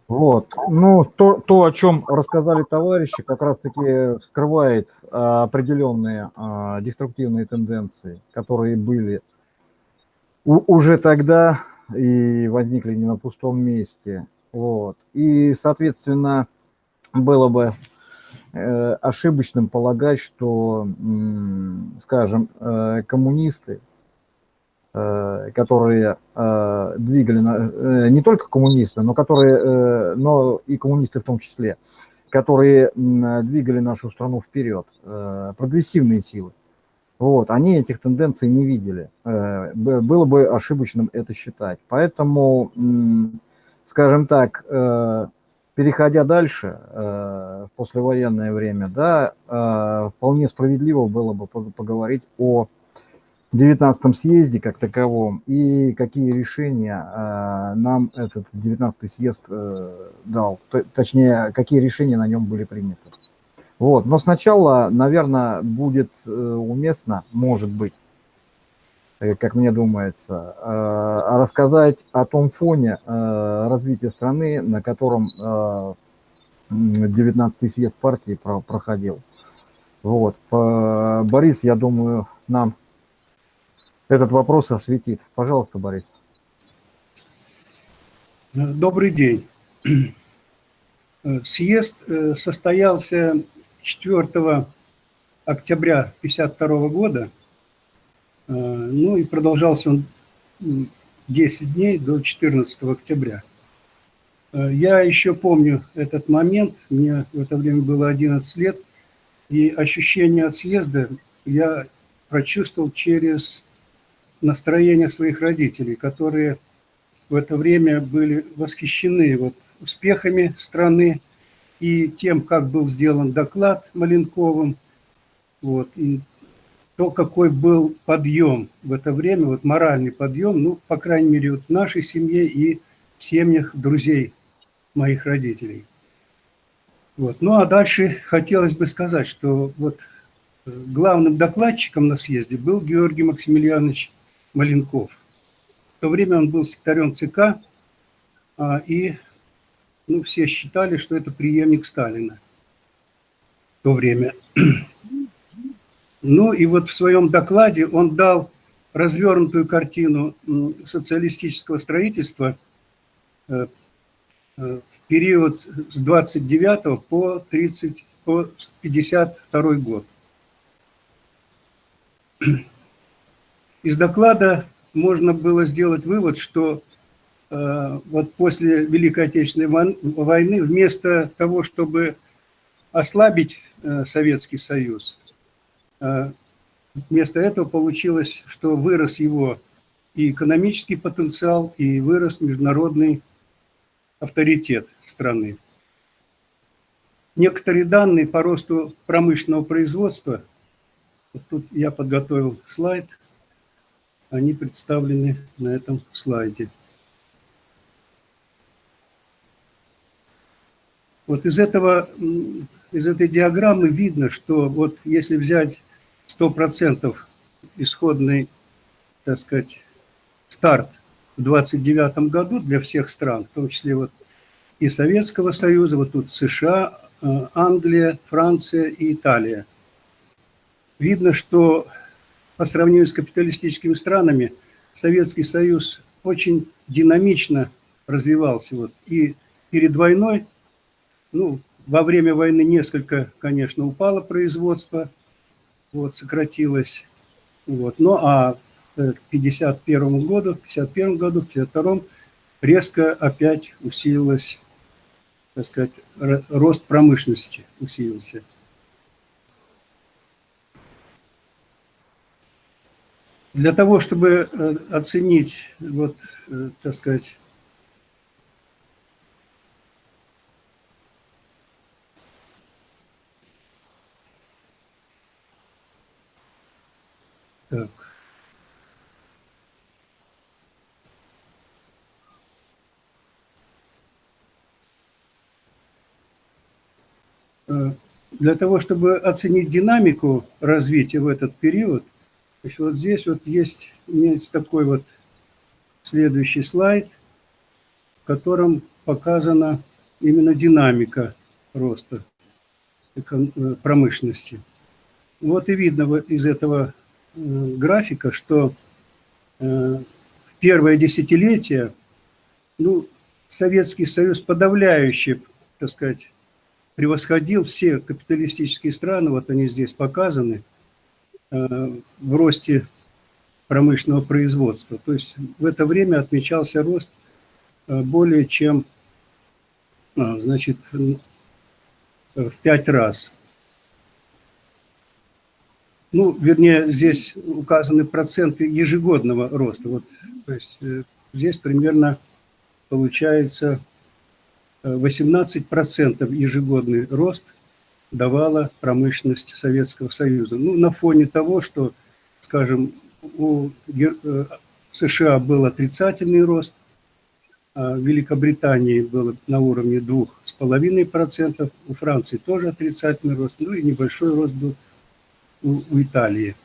[SPEAKER 1] Вот. Ну, то, то, о чем рассказали товарищи, как раз-таки скрывает а, определенные а, деструктивные тенденции, которые были у, уже тогда и возникли не на пустом месте. Вот. И, соответственно, было бы э, ошибочным полагать, что, скажем, э, коммунисты Э, которые двигали, не только коммунисты, но, которые, но и коммунисты в том числе, которые двигали нашу страну вперед, прогрессивные силы. Вот, они этих тенденций не видели. Было бы ошибочным это считать. Поэтому, скажем так, переходя дальше, в послевоенное время, да, вполне справедливо было бы поговорить о 19 съезде как таковом и какие решения э, нам этот 19 съезд э, дал, точнее, какие решения на нем были приняты. Вот. Но сначала, наверное, будет э, уместно, может быть, э, как мне думается, э, рассказать о том фоне развития страны, на котором э, 19 съезд партии про проходил. Вот. Борис, я думаю, нам этот вопрос осветит. Пожалуйста, Борис.
[SPEAKER 11] Добрый день. (clears throat) Съезд состоялся 4 октября 1952 года, э, ну и продолжался он 10 дней до 14 октября. Э, я еще помню этот момент, мне в это время было 11 лет, и ощущение от съезда я прочувствовал через настроение своих родителей, которые в это время были восхищены вот успехами страны и тем, как был сделан доклад Маленковым, вот, и то, какой был подъем в это время, вот моральный подъем, ну, по крайней мере, вот в нашей семье и в семьях друзей моих родителей. Вот. Ну, а дальше хотелось бы сказать, что вот главным докладчиком на съезде был Георгий Максимiliaнович Маленков. В то время он был секретарем ЦК, а, и ну, все считали, что это преемник Сталина в то время. Ну и вот в своем докладе он дал развернутую картину социалистического строительства э, э, в период с 29 по 30 по 52 год. Из доклада можно было сделать вывод, что вот после Великой Отечественной войны вместо того, чтобы ослабить э, Советский Союз, э, вместо этого получилось, что вырос его и экономический потенциал, и вырос международный авторитет страны. Некоторые данные по росту промышленного производства, вот тут я подготовил слайд – они представлены на этом слайде. Вот из, этого, из этой диаграммы видно, что вот если взять 100% исходный, так сказать, старт в 29 году для всех стран, в том числе вот и Советского Союза, вот тут США, э, Англия, Франция и Италия. Видно, что по сравнению с капиталистическими странами, Советский Союз очень динамично развивался. Вот. И перед войной, ну, во время войны несколько, конечно, упало производство, вот, сократилось. Вот. Ну, а к 51 году, в 51 году, в 52 резко опять усилилась, так сказать, рост промышленности усилился. Для того, чтобы э, оценить, вот, э, так сказать, так. Э, для того, чтобы оценить динамику развития в этот период, Значит, вот здесь вот есть, есть такой вот следующий слайд, в котором показана именно динамика роста э, промышленности. Вот и видно из этого графика, что э, в первое десятилетие ну, Советский Союз подавляюще, так сказать, превосходил все капиталистические страны, вот они здесь показаны – Э, в росте промышленного производства. То есть в это время отмечался рост э, более чем значит, в пять раз. Ну, вернее, здесь указаны проценты ежегодного роста. Вот, то есть э, здесь примерно получается 18% ежегодный рост давала промышленность Советского Союза. Ну, на фоне того, что, скажем, у э, США был отрицательный рост, а в Великобритании было на уровне 2,5%, у Франции тоже отрицательный рост, ну и небольшой рост был у, у Италии.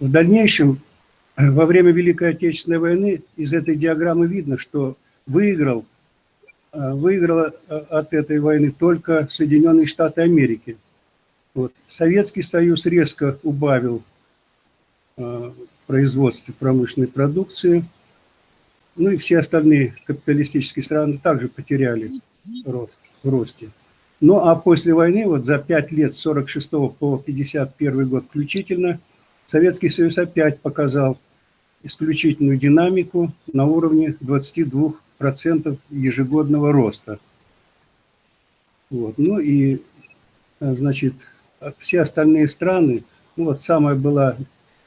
[SPEAKER 11] В дальнейшем, во время Великой Отечественной войны, из этой диаграммы видно, что выиграл Э, выиграла э, от этой войны только Соединенные Штаты Америки. Вот. Советский Союз резко убавил э, производство промышленной продукции, ну и все остальные капиталистические страны также потеряли рост, в росте. Ну а после войны, вот за 5 лет с 46 по 51 год включительно, Советский Союз опять показал исключительную динамику на уровне 22 процентов ежегодного роста. Вот. Ну и, э, значит, все остальные страны, ну вот самая была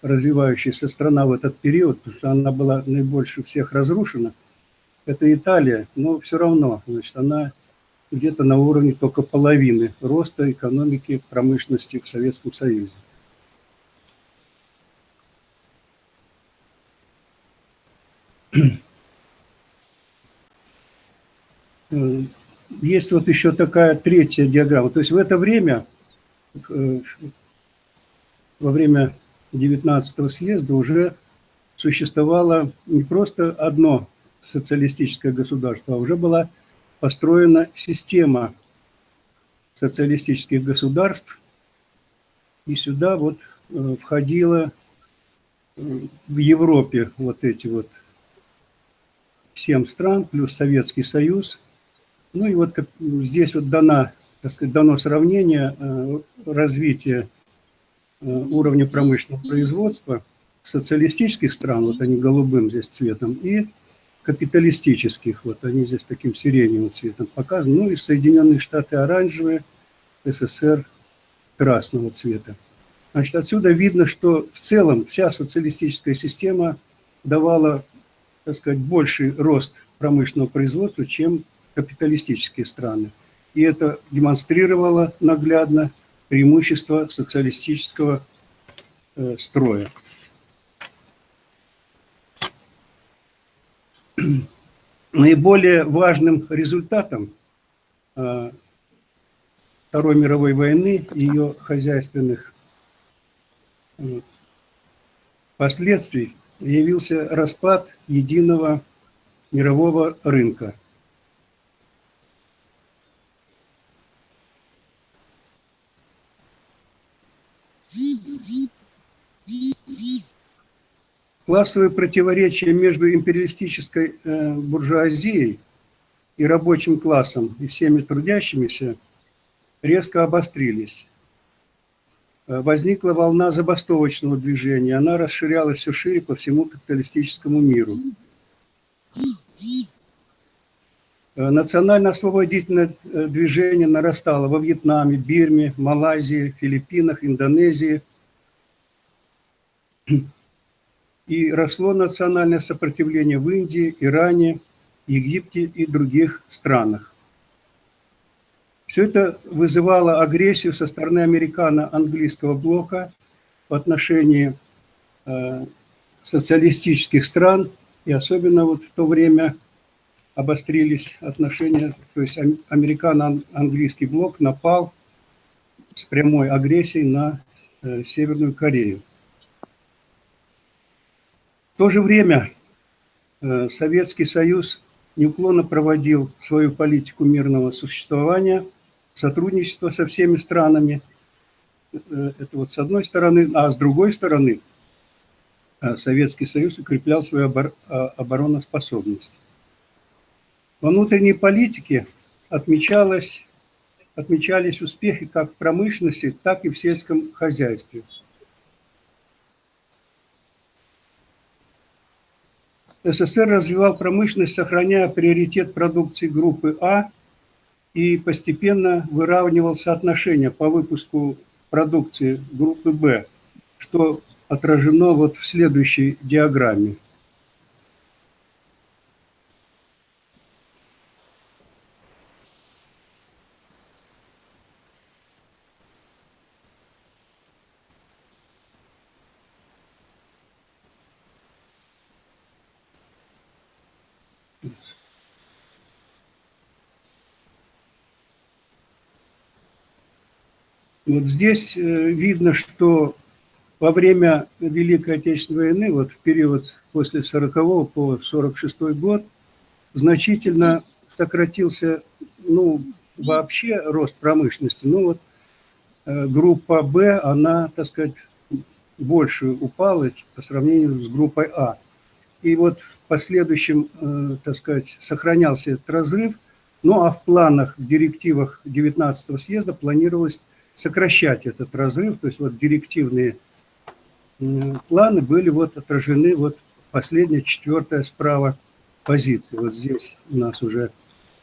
[SPEAKER 11] развивающаяся страна в этот период, потому что она была наибольше всех разрушена, это Италия, но все равно, значит, она где-то на уровне только половины роста экономики промышленности в Советском Союзе. Есть вот еще такая третья диаграмма. То есть в это время, э, во время 19 съезда уже существовало не просто одно социалистическое государство, а уже была построена система социалистических государств, и сюда вот э, входило в Европе вот эти вот семь стран, плюс Советский Союз – ну и вот здесь вот дана, так сказать, дано сравнение э, развития э, уровня промышленного производства социалистических стран, вот они голубым здесь цветом, и капиталистических, вот они здесь таким сиреневым цветом показаны, ну и Соединенные Штаты оранжевые, СССР красного цвета. Значит, отсюда видно, что в целом вся социалистическая система давала, так сказать, больший рост промышленного производства, чем капиталистические страны. И это демонстрировало наглядно преимущество социалистического э, строя. (clears throat) Наиболее важным результатом э, Второй мировой войны и ее хозяйственных последствий явился распад единого мирового рынка – Классовые противоречия между империалистической э, буржуазией и рабочим классом и всеми трудящимися резко обострились. Э, возникла волна забастовочного движения, она расширялась все шире по всему капиталистическому миру. Э, национально-освободительное движение нарастало во Вьетнаме, Бирме, Малайзии, Филиппинах, Индонезии. И росло национальное сопротивление в Индии, Иране, Египте и других странах. Все это вызывало агрессию со стороны американо-английского блока в отношении э, социалистических стран, и особенно вот в то время обострились отношения, то есть американо-английский блок напал с прямой агрессией на э, Северную Корею. В то же время э, Советский Союз неуклонно проводил свою политику мирного существования, сотрудничества со всеми странами. Э, это вот с одной стороны, а с другой стороны Советский Союз укреплял свою обороноспособность. Во внутренней политике отмечалось, отмечались успехи как в промышленности, так и в сельском хозяйстве. СССР развивал промышленность, сохраняя приоритет продукции группы А и постепенно выравнивал соотношение по выпуску продукции группы Б, что отражено вот в следующей диаграмме. Вот здесь э, видно, что во время Великой Отечественной войны, вот в период после 40 по 46 год, значительно сократился, ну, вообще рост промышленности. Ну, вот э, группа Б, она, так сказать, больше упала по сравнению с группой А. И вот в последующем, э, так сказать, сохранялся этот разрыв. Ну, а в планах, в директивах 19 съезда планировалось сокращать этот разрыв, то есть вот директивные планы были вот отражены вот последняя, четвертая справа позиция. Вот здесь у нас уже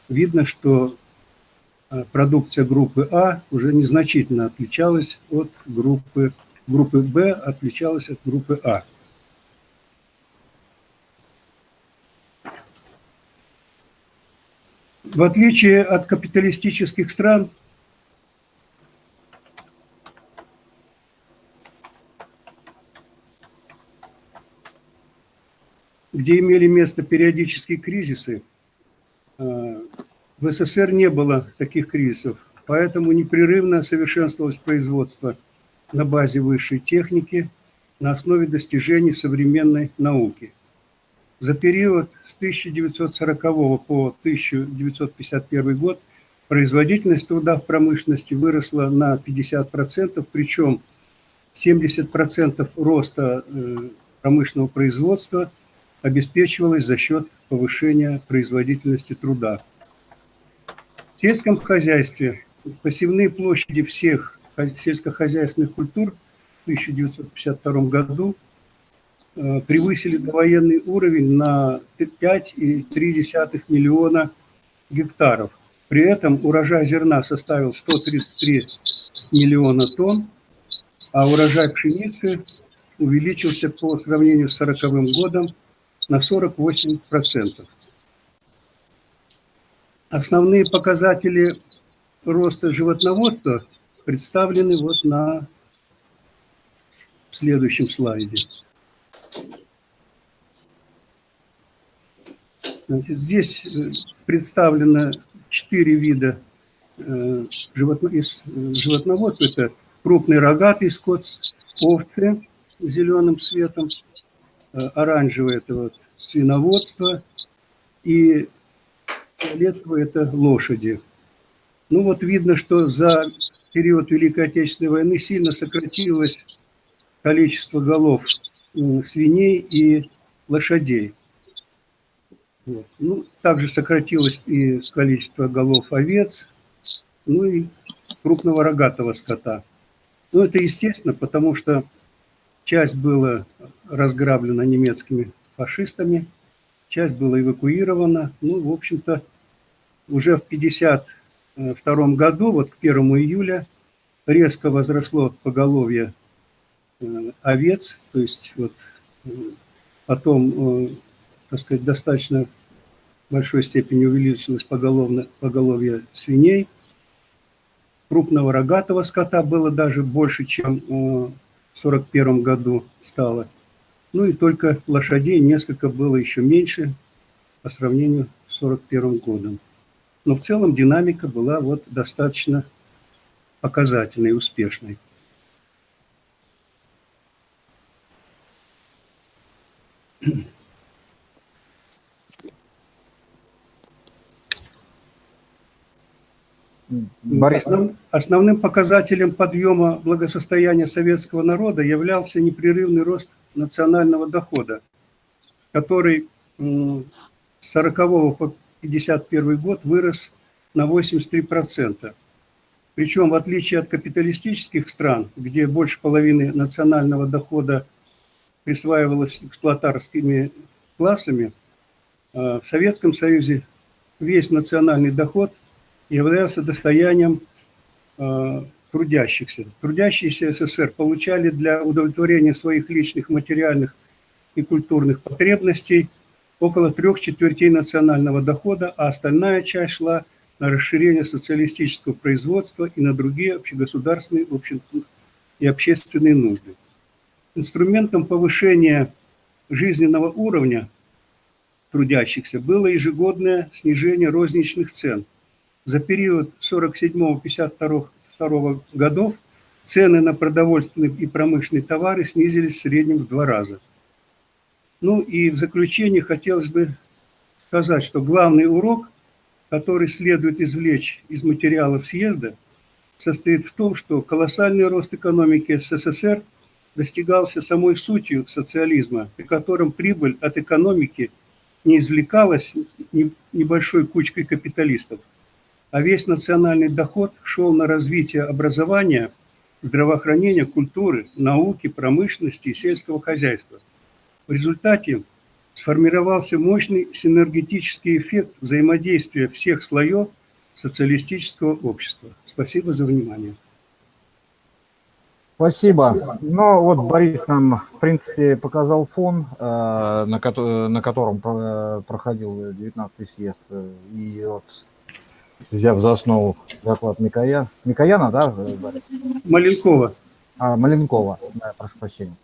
[SPEAKER 11] видно, что а, продукция группы А уже незначительно отличалась от группы, группы Б, отличалась от группы А. В отличие от капиталистических стран, где имели место периодические кризисы, э, в СССР не было таких кризисов, поэтому непрерывно совершенствовалось производство на базе высшей техники, на основе достижений современной науки. За период с 1940 по 1951 год производительность труда в промышленности выросла на 50%, причем 70% роста э, промышленного производства – обеспечивалась за счет повышения производительности труда. В сельском хозяйстве посевные площади всех сельскохозяйственных культур в 1952 году э, превысили довоенный уровень на 5,3 миллиона гектаров. При этом урожай зерна составил 133 миллиона тонн, а урожай пшеницы увеличился по сравнению с 1940 годом на 48%. Основные показатели роста животноводства представлены вот на следующем слайде. Значит, здесь э, представлено четыре вида э, животноводства. Это крупный рогатый скот, овцы зеленым цветом, Э, оранжевое – это вот свиноводство, и фиолетовое – это лошади. Ну вот видно, что за период Великой Отечественной войны сильно сократилось количество голов свиней и лошадей. Вот. Ну, также сократилось и количество голов овец, ну и крупного рогатого скота. Ну, это естественно, потому что часть была разграблена немецкими фашистами, часть была эвакуирована. Ну, в общем-то, уже в 1952 году, вот к 1 июля, резко возросло поголовье э, овец, то есть вот э, потом, э, так сказать, достаточно большой степени увеличилось поголовно, поголовье свиней. Крупного рогатого скота было даже больше, чем 1941 году стало. Ну и только лошадей несколько было еще меньше по сравнению с 1941 годом. Но в целом динамика была вот достаточно показательной, успешной. Борис. Основным показателем подъема благосостояния советского народа являлся непрерывный рост национального дохода, который с 40 по 51 год вырос на 83%. Причем, в отличие от капиталистических стран, где больше половины национального дохода присваивалось эксплуатарскими классами, э, в Советском Союзе весь национальный доход являлся достоянием э, трудящихся. Трудящиеся СССР получали для удовлетворения своих личных материальных и культурных потребностей около трех четвертей национального дохода, а остальная часть шла на расширение социалистического производства и на другие общегосударственные и общественные нужды. Инструментом повышения жизненного уровня трудящихся было ежегодное снижение розничных цен. За период 47-52 1992 годов цены на продовольственные и промышленные товары снизились в среднем в два раза. Ну и в заключение хотелось бы сказать, что главный урок, который следует извлечь из материалов съезда, состоит в том, что колоссальный рост экономики СССР достигался самой сутью социализма, при котором прибыль от экономики не извлекалась небольшой кучкой капиталистов – а весь национальный доход шел на развитие образования, здравоохранения, культуры, науки, промышленности и сельского хозяйства. В результате сформировался мощный синергетический эффект взаимодействия всех слоев социалистического общества. Спасибо за внимание.
[SPEAKER 1] Спасибо. Ну вот Борис нам, в принципе, показал фон, э, на котором проходил 19-й съезд. И вот взяв за основу доклад Микоя. Микояна, да, Борис?
[SPEAKER 11] Маленкова.
[SPEAKER 1] А, Маленкова, да, прошу прощения.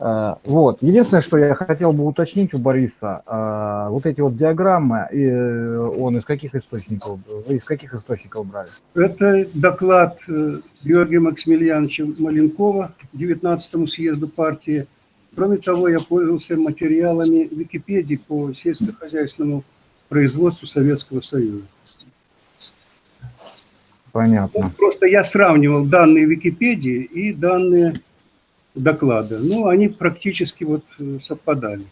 [SPEAKER 1] Э, вот. Единственное, что я хотел бы уточнить у Бориса, э, вот эти вот диаграммы, э, он из каких источников, вы из каких источников брали?
[SPEAKER 11] Это доклад Георгия Максимiliaновича Маленкова 19-му съезду партии. Кроме того, я пользовался материалами Википедии по сельскохозяйственному производству Советского Союза.
[SPEAKER 1] Понятно.
[SPEAKER 11] Просто я сравнивал данные Википедии и данные доклада. Ну, они практически вот э, совпадали.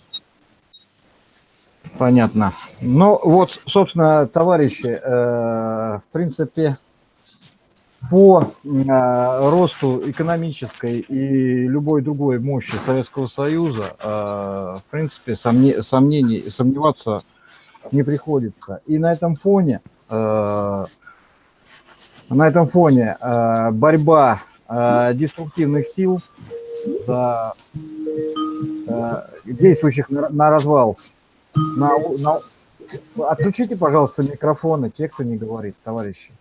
[SPEAKER 1] Понятно. Ну, вот, собственно, товарищи, э, в принципе, по э, росту экономической и любой другой мощи Советского Союза, э, в принципе, сомне, сомнений, сомневаться не приходится. И на этом фоне э, на этом фоне э, борьба э, деструктивных сил, э, действующих на, на развал. На, на... Отключите, пожалуйста, микрофоны, те, кто не говорит, товарищи.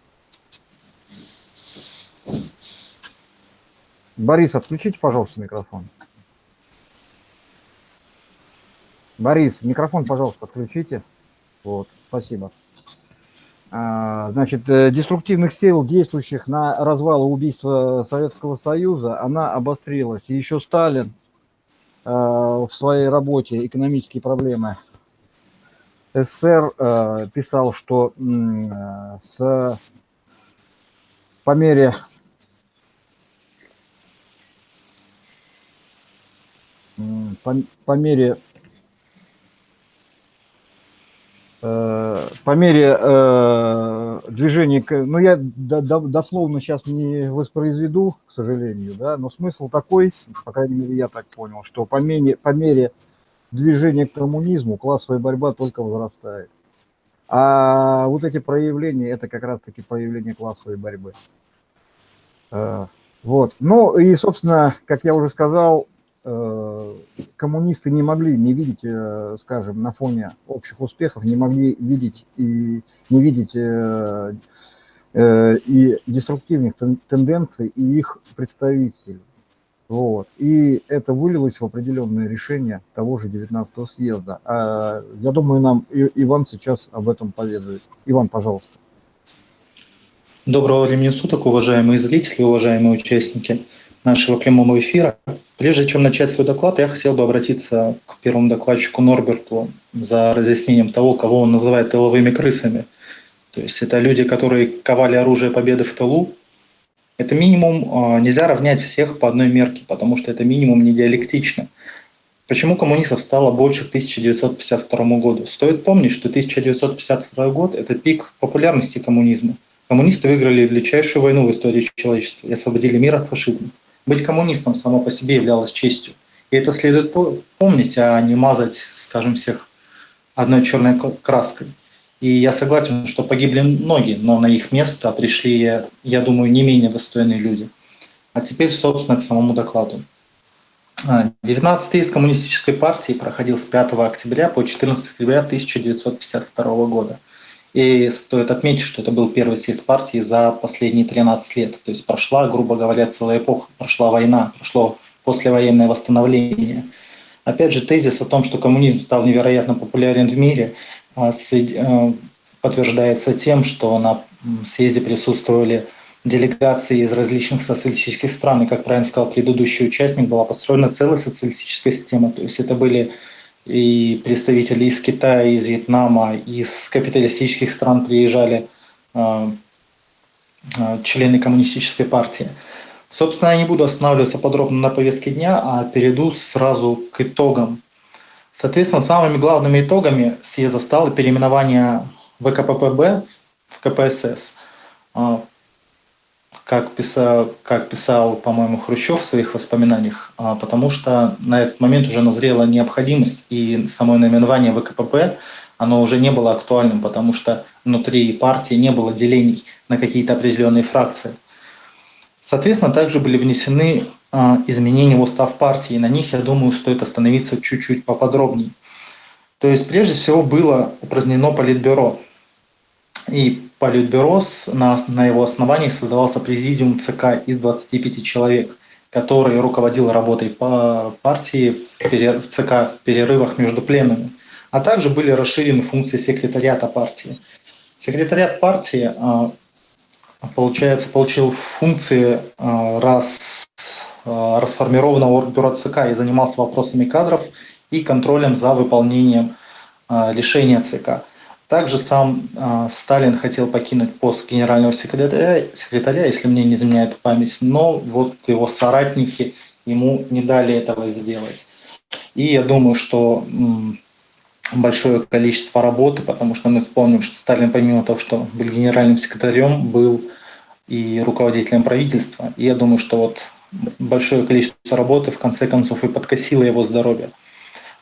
[SPEAKER 1] Борис, отключите, пожалуйста, микрофон. Борис, микрофон, пожалуйста, отключите. Вот, спасибо. А, значит, э, деструктивных сил, действующих на развал и убийство Советского Союза, она обострилась. И еще Сталин э, в своей работе «Экономические проблемы СССР» э, писал, что с, по мере по, по мере Э, по мере э, движения, ну я дословно сейчас не воспроизведу, к сожалению, да, но смысл такой, по крайней мере я так понял, что по мере, по мере движение к коммунизму, классовая борьба только возрастает. А вот эти проявления, это как раз-таки проявление классовой борьбы. Э, вот. Ну и, собственно, как я уже сказал, э, коммунисты не могли не видеть, э, скажем, на фоне общих успехов, не могли видеть и не видеть и деструктивных тенденций и их представителей. Вот. И это вылилось в определенное решение того же 19-го съезда. А, я думаю, нам Иван сейчас об этом поведает. Иван, пожалуйста.
[SPEAKER 12] Доброго времени суток, уважаемые зрители, уважаемые участники нашего прямого эфира. Прежде чем начать свой доклад, я хотел бы обратиться к первому докладчику Норберту за разъяснением того, кого он называет тыловыми крысами. То есть это люди, которые ковали оружие победы в тылу, это минимум а, нельзя равнять всех по одной мерке, потому что это минимум не диалектично. Почему коммунистов стало больше к 1952 году? Стоит помнить, что 1952 год – это пик популярности коммунизма. Коммунисты выиграли величайшую войну в истории человечества и освободили мир от фашизма. Быть коммунистом само по себе являлось честью. И это следует помнить, а не мазать, скажем, всех одной черной краской. И я согласен, что погибли многие, но на их место пришли, я думаю, не менее достойные люди. А теперь, собственно, к самому докладу. 19-й из коммунистической партии проходил с 5 октября по 14 октября 1952 года. И стоит отметить, что это был первый съезд партии за последние 13 лет. То есть прошла, грубо говоря, целая эпоха, прошла война, прошло послевоенное восстановление. Опять же, тезис о том, что коммунизм стал невероятно популярен в мире, а, э, подтверждается тем, что на съезде присутствовали делегации из различных социалистических стран, и, как правильно сказал предыдущий участник, была построена целая социалистическая система. То есть это были и представители из Китая, из Вьетнама, из капиталистических стран приезжали э, э, члены коммунистической партии. Собственно, я не буду останавливаться подробно на повестке дня, а перейду сразу к итогам Соответственно, самыми главными итогами съезда стало переименование ВКППБ в КПСС. Как писал, как писал по-моему, Хрущев в своих воспоминаниях, а, потому что на этот момент уже назрела необходимость, и само наименование ВКПП, оно уже не было актуальным, потому что внутри партии не было делений на какие-то определенные фракции. Соответственно, также были внесены а, изменения в устав партии. На них, я думаю, стоит остановиться чуть-чуть поподробнее. То есть, прежде всего, было упразднено Политбюро. И Политбюро, на, на его основании создавался президиум ЦК из 25 человек, который руководил работой по партии в ЦК в перерывах между пленами. А также были расширены функции секретариата партии. Секретариат партии а, получается, получил функции а, раз, а, расформированного бюро ЦК и занимался вопросами кадров и контролем за выполнением решения ЦК. Также сам Сталин хотел покинуть пост генерального секретаря, секретаря, если мне не изменяет память, но вот его соратники ему не дали этого сделать. И я думаю, что большое количество работы, потому что мы вспомним, что Сталин, помимо того, что был генеральным секретарем, был и руководителем правительства. И я думаю, что вот большое количество работы в конце концов и подкосило его здоровье.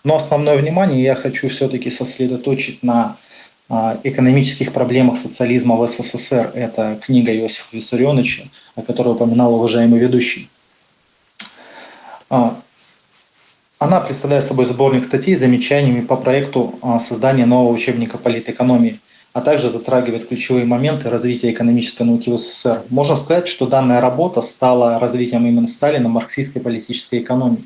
[SPEAKER 12] Но основное внимание я хочу все-таки сосредоточить на экономических проблемах социализма в СССР. Это книга Иосифа Виссарионовича, о которой упоминал уважаемый ведущий. А, она представляет собой сборник статей с замечаниями по проекту а, создания нового учебника политэкономии – а также затрагивает ключевые моменты развития экономической науки в СССР. Можно сказать, что данная работа стала развитием именно Сталина марксистской политической экономии.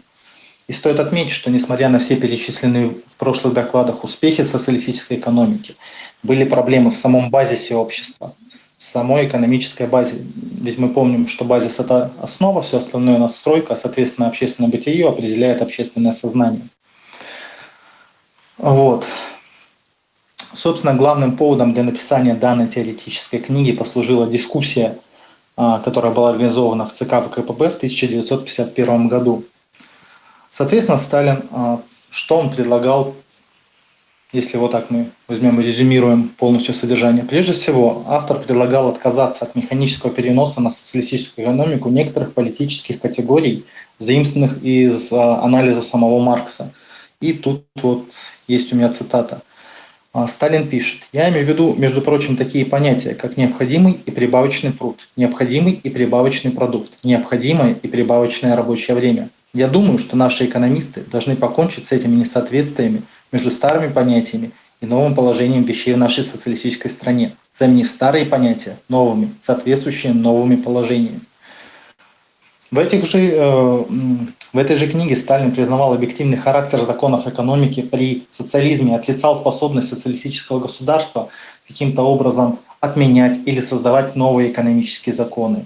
[SPEAKER 12] И стоит отметить, что несмотря на все перечисленные в прошлых докладах успехи социалистической экономики, были проблемы в самом базисе общества, в самой экономической базе. Ведь мы помним, что базис – это основа, все остальное – надстройка, а, соответственно, общественное бытие определяет общественное сознание. Вот. Собственно, главным поводом для написания данной теоретической книги послужила дискуссия, а, которая была организована в ЦК ВКПБ в 1951 году. Соответственно, Сталин, а, что он предлагал, если вот так мы возьмем и резюмируем полностью содержание. Прежде всего, автор предлагал отказаться от механического переноса на социалистическую экономику некоторых политических категорий, заимствованных из а, анализа самого Маркса – И тут вот есть у меня цитата. А, Сталин пишет, я имею в виду, между прочим, такие понятия, как необходимый и прибавочный пруд, необходимый и прибавочный продукт, необходимое и прибавочное рабочее время. Я думаю, что наши экономисты должны покончить с этими несоответствиями между старыми понятиями и новым положением вещей в нашей социалистической стране, заменив старые понятия новыми, соответствующими новыми положениями. В, этих же, э, в этой же книге Сталин признавал объективный характер законов экономики при социализме, отлицал способность социалистического государства каким-то образом отменять или создавать новые экономические законы.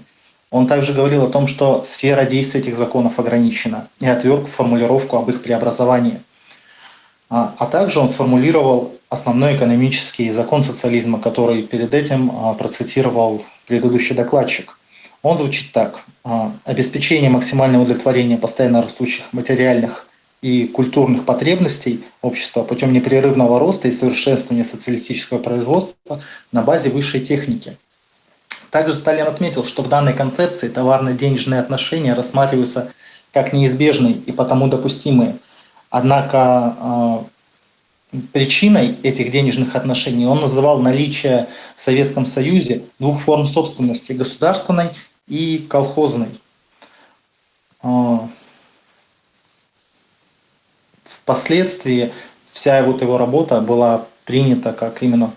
[SPEAKER 12] Он также говорил о том, что сфера действия этих законов ограничена и отверг формулировку об их преобразовании. А, а также он сформулировал основной экономический закон социализма, который перед этим а, процитировал предыдущий докладчик – он звучит так. А, обеспечение максимального удовлетворения постоянно растущих материальных и культурных потребностей общества путем непрерывного роста и совершенствования социалистического производства на базе высшей техники. Также Сталин отметил, что в данной концепции товарно-денежные отношения рассматриваются как неизбежные и потому допустимые. Однако а, причиной этих денежных отношений он называл наличие в Советском Союзе двух форм собственности – государственной и колхозной. А, впоследствии вся вот его работа была принята как именно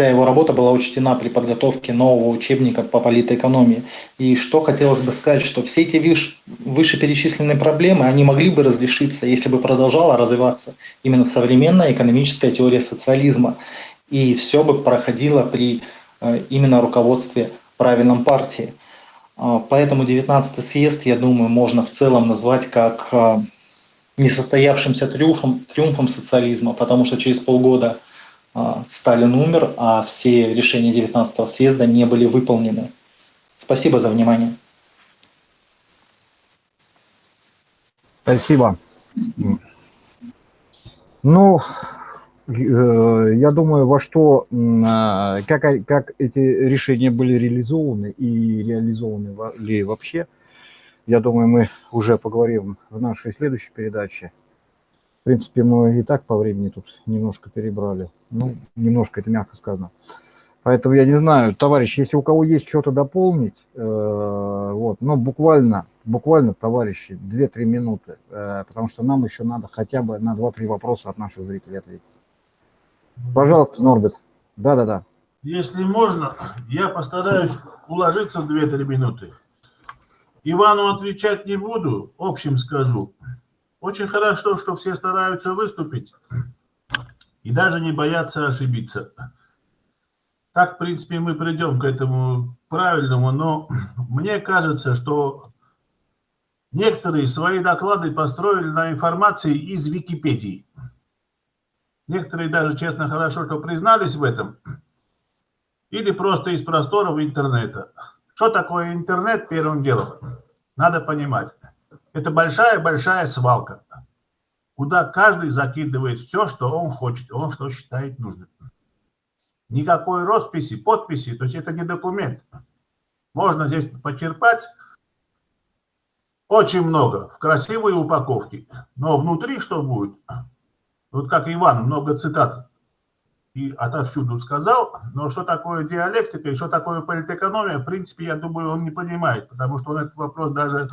[SPEAKER 12] вся его работа была учтена при подготовке нового учебника по политэкономии. И что хотелось бы сказать, что все эти вышеперечисленные проблемы, они могли бы разрешиться, если бы продолжала развиваться именно современная экономическая теория социализма. И все бы проходило при Э, именно руководстве правильном партии. А, поэтому 19 съезд, я думаю, можно в целом назвать как э, несостоявшимся триумфом, триумфом социализма, потому что через полгода Сталин умер, а все решения 19 съезда не были выполнены. Спасибо за внимание.
[SPEAKER 1] Спасибо. Ну, Э, я думаю, во что, а, как, как эти решения были реализованы и реализованы ли вообще, я думаю, мы уже поговорим в нашей следующей передаче. Принципе, мы и так по времени тут немножко перебрали. Ну, немножко, это мягко сказано. Поэтому я не знаю, товарищ, если у кого есть что-то дополнить, э, вот, ну, буквально, буквально, товарищи, 2-3 минуты, э, потому что нам еще надо хотя бы на 2-3 вопроса от наших зрителей ответить. Пожалуйста, Норбет. Да-да-да.
[SPEAKER 6] Если можно, я постараюсь уложиться в 2-3 минуты. Ивану отвечать не буду, общим скажу. Очень хорошо, что все стараются выступить и даже не боятся ошибиться. Так, в принципе, мы придем к этому правильному, но мне кажется, что некоторые свои доклады построили на информации из Википедии. Некоторые даже, честно, хорошо, что признались в этом. Или просто из просторов интернета. Что такое интернет, первым делом? Надо понимать. Это большая-большая свалка, куда каждый закидывает все, что он хочет, он что считает нужным. Никакой росписи, подписи, то есть это не документ. Можно здесь почерпать очень много в красивой упаковке, но внутри что будет, вот как Иван, много цитат и отовсюду сказал, но что такое диалектика и что такое политэкономия, в принципе, я думаю, он не понимает, потому что он этот вопрос даже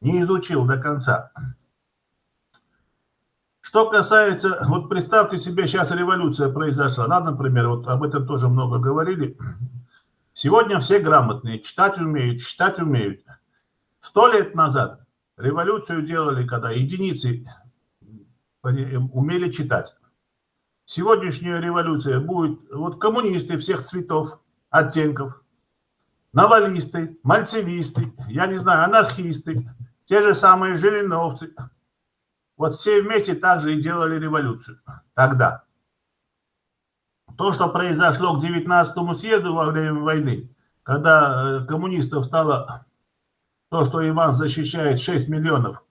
[SPEAKER 6] не изучил до конца. Что касается, вот представьте себе, сейчас революция произошла, да, например, вот об этом тоже много говорили. Сегодня все грамотные, читать умеют, читать умеют. Сто лет назад революцию делали, когда единицы умели читать. Сегодняшняя революция будет вот коммунисты всех цветов, оттенков, навалисты, мальцевисты, я не знаю, анархисты, те же самые жириновцы. Вот все вместе также и делали революцию тогда. То, что произошло к 19 съезду во время войны, когда э, коммунистов стало то, что Иван защищает 6 миллионов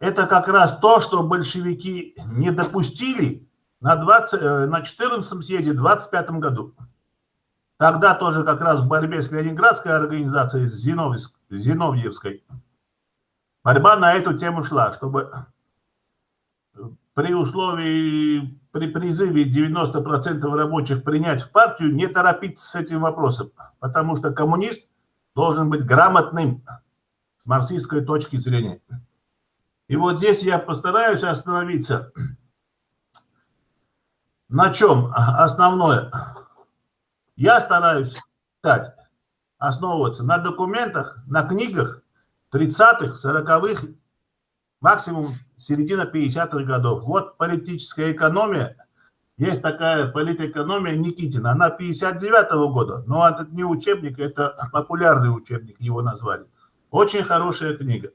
[SPEAKER 6] это как раз то, что большевики не допустили на, 20, э, на 14 съезде в 25 году. Тогда тоже как раз в борьбе с Ленинградской организацией, с Зиновьевской, борьба на эту тему шла, чтобы при условии, при призыве 90% рабочих принять в партию, не торопиться с этим вопросом, потому что коммунист должен быть грамотным с марксистской точки зрения. И вот здесь я постараюсь остановиться. На чем основное? Я стараюсь сказать, основываться на документах, на книгах 30-х, 40-х, максимум середина 50-х годов. Вот политическая экономия. Есть такая политэкономия Никитина. Она 59-го года, но это не учебник, это популярный учебник, его назвали. Очень хорошая книга.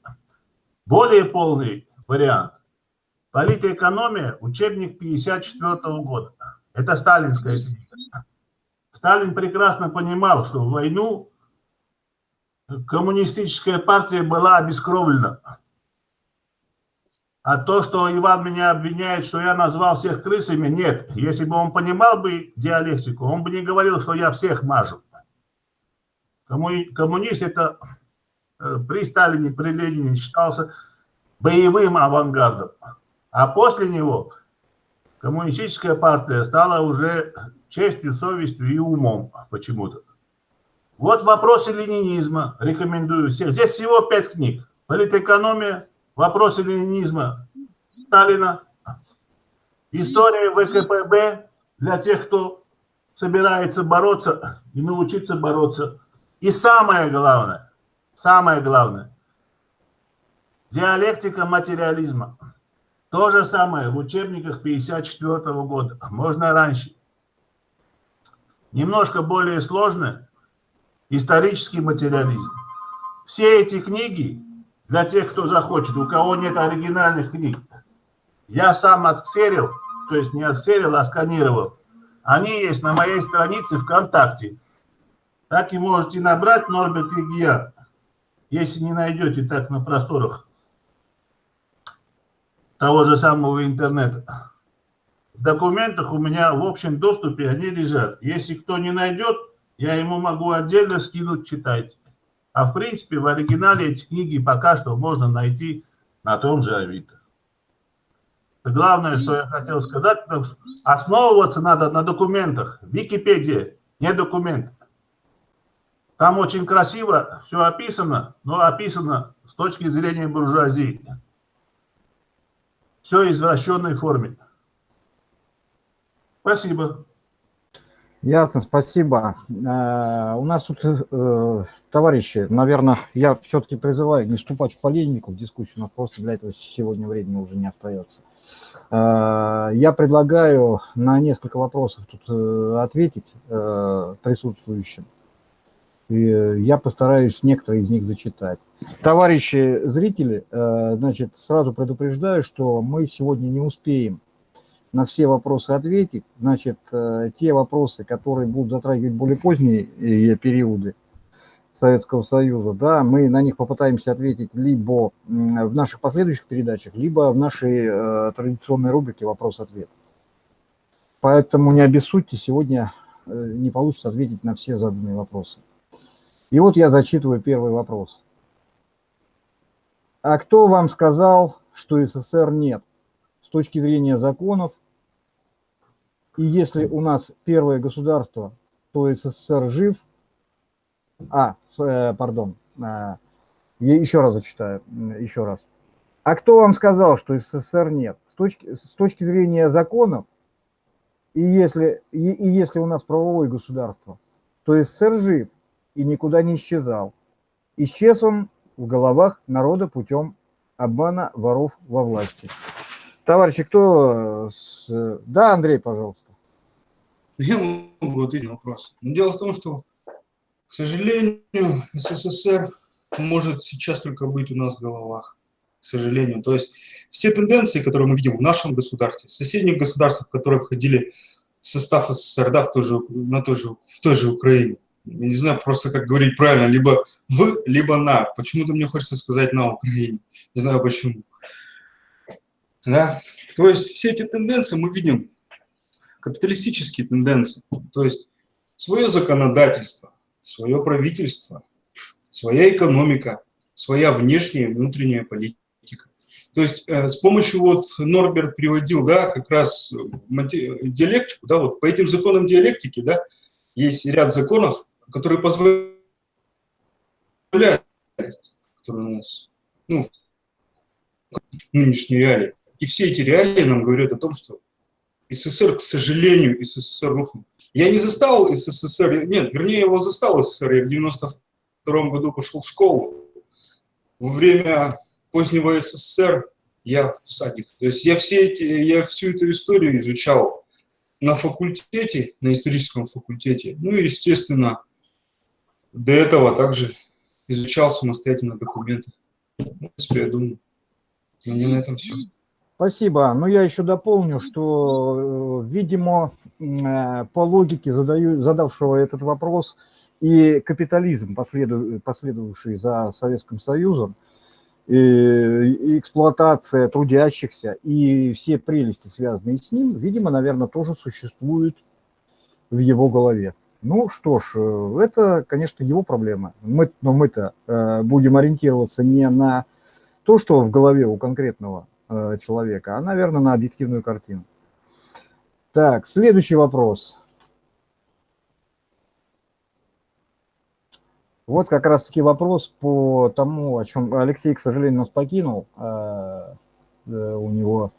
[SPEAKER 6] Более полный вариант. Политэкономия, учебник 54 -го года. Это сталинская книга. Сталин прекрасно понимал, что в войну коммунистическая партия была обескровлена. А то, что Иван меня обвиняет, что я назвал всех крысами, нет. Если бы он понимал бы диалектику, он бы не говорил, что я всех мажу. Коммунист это э, при Сталине, при Ленине считался боевым авангардом. А после него коммунистическая партия стала уже честью, совестью и умом почему-то. Вот вопросы ленинизма, рекомендую всех. Здесь всего пять книг. Политэкономия, вопросы ленинизма Сталина, история ВКПБ для тех, кто собирается бороться и научиться бороться. И самое главное, самое главное, диалектика материализма. То же самое в учебниках 54 -го года, можно раньше. Немножко более сложное, исторический материализм. Все эти книги для тех, кто захочет, у кого нет оригинальных книг. Я сам отсерил, то есть не отсерил, а сканировал. Они есть на моей странице ВКонтакте. Так и можете набрать Норберт Игия, если не найдете так на просторах того же самого интернета. В документах у меня в общем доступе они лежат. Если кто не найдет, я ему могу отдельно скинуть, читайте. А в принципе в оригинале эти книги пока что можно найти на том же Авито. Главное, что я хотел сказать, потому что основываться надо на документах. Википедия, не документ. Там очень красиво все описано, но описано с точки зрения буржуазии. Все извращенной форме. Спасибо.
[SPEAKER 1] Ясно, спасибо. Э, у нас тут, э, товарищи, наверное, я все-таки призываю не вступать в полемику, в дискуссию, но просто для этого сегодня времени уже не остается. Э, я предлагаю на несколько вопросов тут ответить присутствующим. И я постараюсь некоторые из них зачитать. Товарищи зрители, значит, сразу предупреждаю, что мы сегодня не успеем на все вопросы ответить. Значит, э, те вопросы, которые будут затрагивать более поздние э, периоды Советского Союза, да, мы на них попытаемся ответить либо в наших последующих передачах, либо в нашей э, традиционной рубрике «Вопрос-ответ». Поэтому не обессудьте, сегодня не получится ответить на все заданные вопросы. И вот я зачитываю первый вопрос. А кто вам сказал, что СССР нет? С точки зрения законов, и если у нас первое государство, то СССР жив. А, э, пардон, э, еще раз зачитаю, еще раз. А кто вам сказал, что СССР нет? С точки, с точки зрения законов, и если, и, и если у нас правовое государство, то СССР жив и никуда не исчезал. Исчез он в головах народа путем обмана воров во власти. Товарищи, кто... Э, да, Андрей, пожалуйста.
[SPEAKER 9] Я могу ответить на вопрос. Но дело в том, что, к сожалению, СССР может сейчас только быть у нас в головах. К сожалению. То есть все тенденции, которые мы видим в нашем государстве, в соседних государствах, которые входили в состав СССР, да, в той же, на той же, в той же Украине, я не знаю просто, как говорить правильно, либо в, либо на. Почему-то мне хочется сказать на Украине. Не знаю почему. Да? То есть все эти тенденции мы видим, капиталистические тенденции. То есть свое законодательство, свое правительство, своя экономика, своя внешняя и внутренняя политика. То есть э, с помощью, вот Норберт приводил, да, как раз диалектику, да, вот по этим законам диалектики, да, есть ряд законов, которые позволяют, которые у нас, ну, нынешней реалии. И все эти реалии нам говорят о том, что СССР, к сожалению, СССР рухнул. Я не застал СССР, нет, вернее, его застал СССР, я в 92 году пошел в школу. Во время позднего СССР я в садик. То есть я, все эти, я всю эту историю изучал на факультете, на историческом факультете. Ну и, естественно, до этого также изучал самостоятельно документы. В принципе, я думаю, у меня на этом все.
[SPEAKER 1] Спасибо. Но я еще дополню, что, э, видимо, э, по логике задаю, задавшего этот вопрос и капитализм, последовавший за Советским Союзом, и эксплуатация трудящихся и все прелести, связанные с ним, видимо, наверное, тоже существуют в его голове. Ну что ж, э, это, конечно, его проблема. Мы, но мы-то э, будем ориентироваться не на то, что в голове у конкретного Э, человека, а, наверное, на объективную картину. Так, следующий вопрос. Вот как раз-таки вопрос по тому, о чем Алексей, к сожалению, нас покинул. А, э, у него,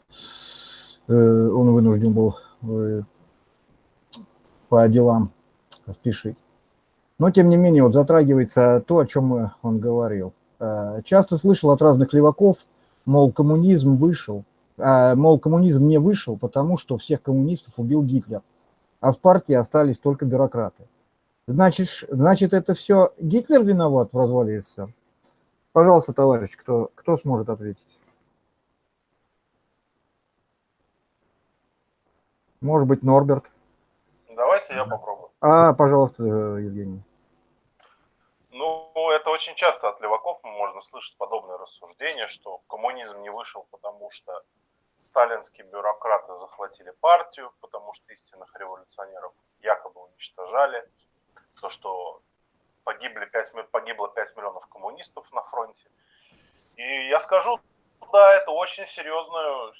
[SPEAKER 1] э, он вынужден был по делам спешить. Но, тем не менее, вот затрагивается то, о чем он говорил. Часто слышал от разных леваков, мол, коммунизм вышел, а, мол, коммунизм не вышел, потому что всех коммунистов убил Гитлер, а в партии остались только бюрократы. Значит, значит это все Гитлер виноват в развале СССР? Пожалуйста, товарищ, кто, кто сможет ответить? Может быть, Норберт?
[SPEAKER 8] Давайте я попробую.
[SPEAKER 1] А, пожалуйста, Евгений.
[SPEAKER 8] Ну, это очень часто от леваков можно слышать подобные рассуждения, что коммунизм не вышел, потому что сталинские бюрократы захватили партию, потому что истинных революционеров якобы уничтожали, то, что погибли 5, погибло 5 миллионов коммунистов на фронте. И я скажу, да, это очень серьезную,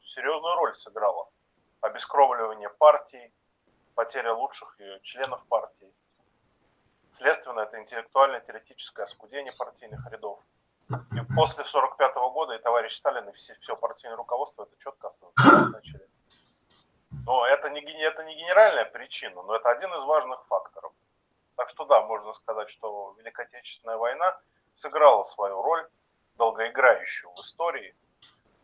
[SPEAKER 8] серьезную роль сыграло. Обескровливание партии, потеря лучших членов партии. Следственно, это интеллектуально-теоретическое оскудение партийных рядов. И после 1945 года и товарищ Сталин, и все, все партийное руководство это четко осознавать начали. Но это не, это не генеральная причина, но это один из важных факторов. Так что да, можно сказать, что Великая Отечественная война сыграла свою роль, долгоиграющую в истории,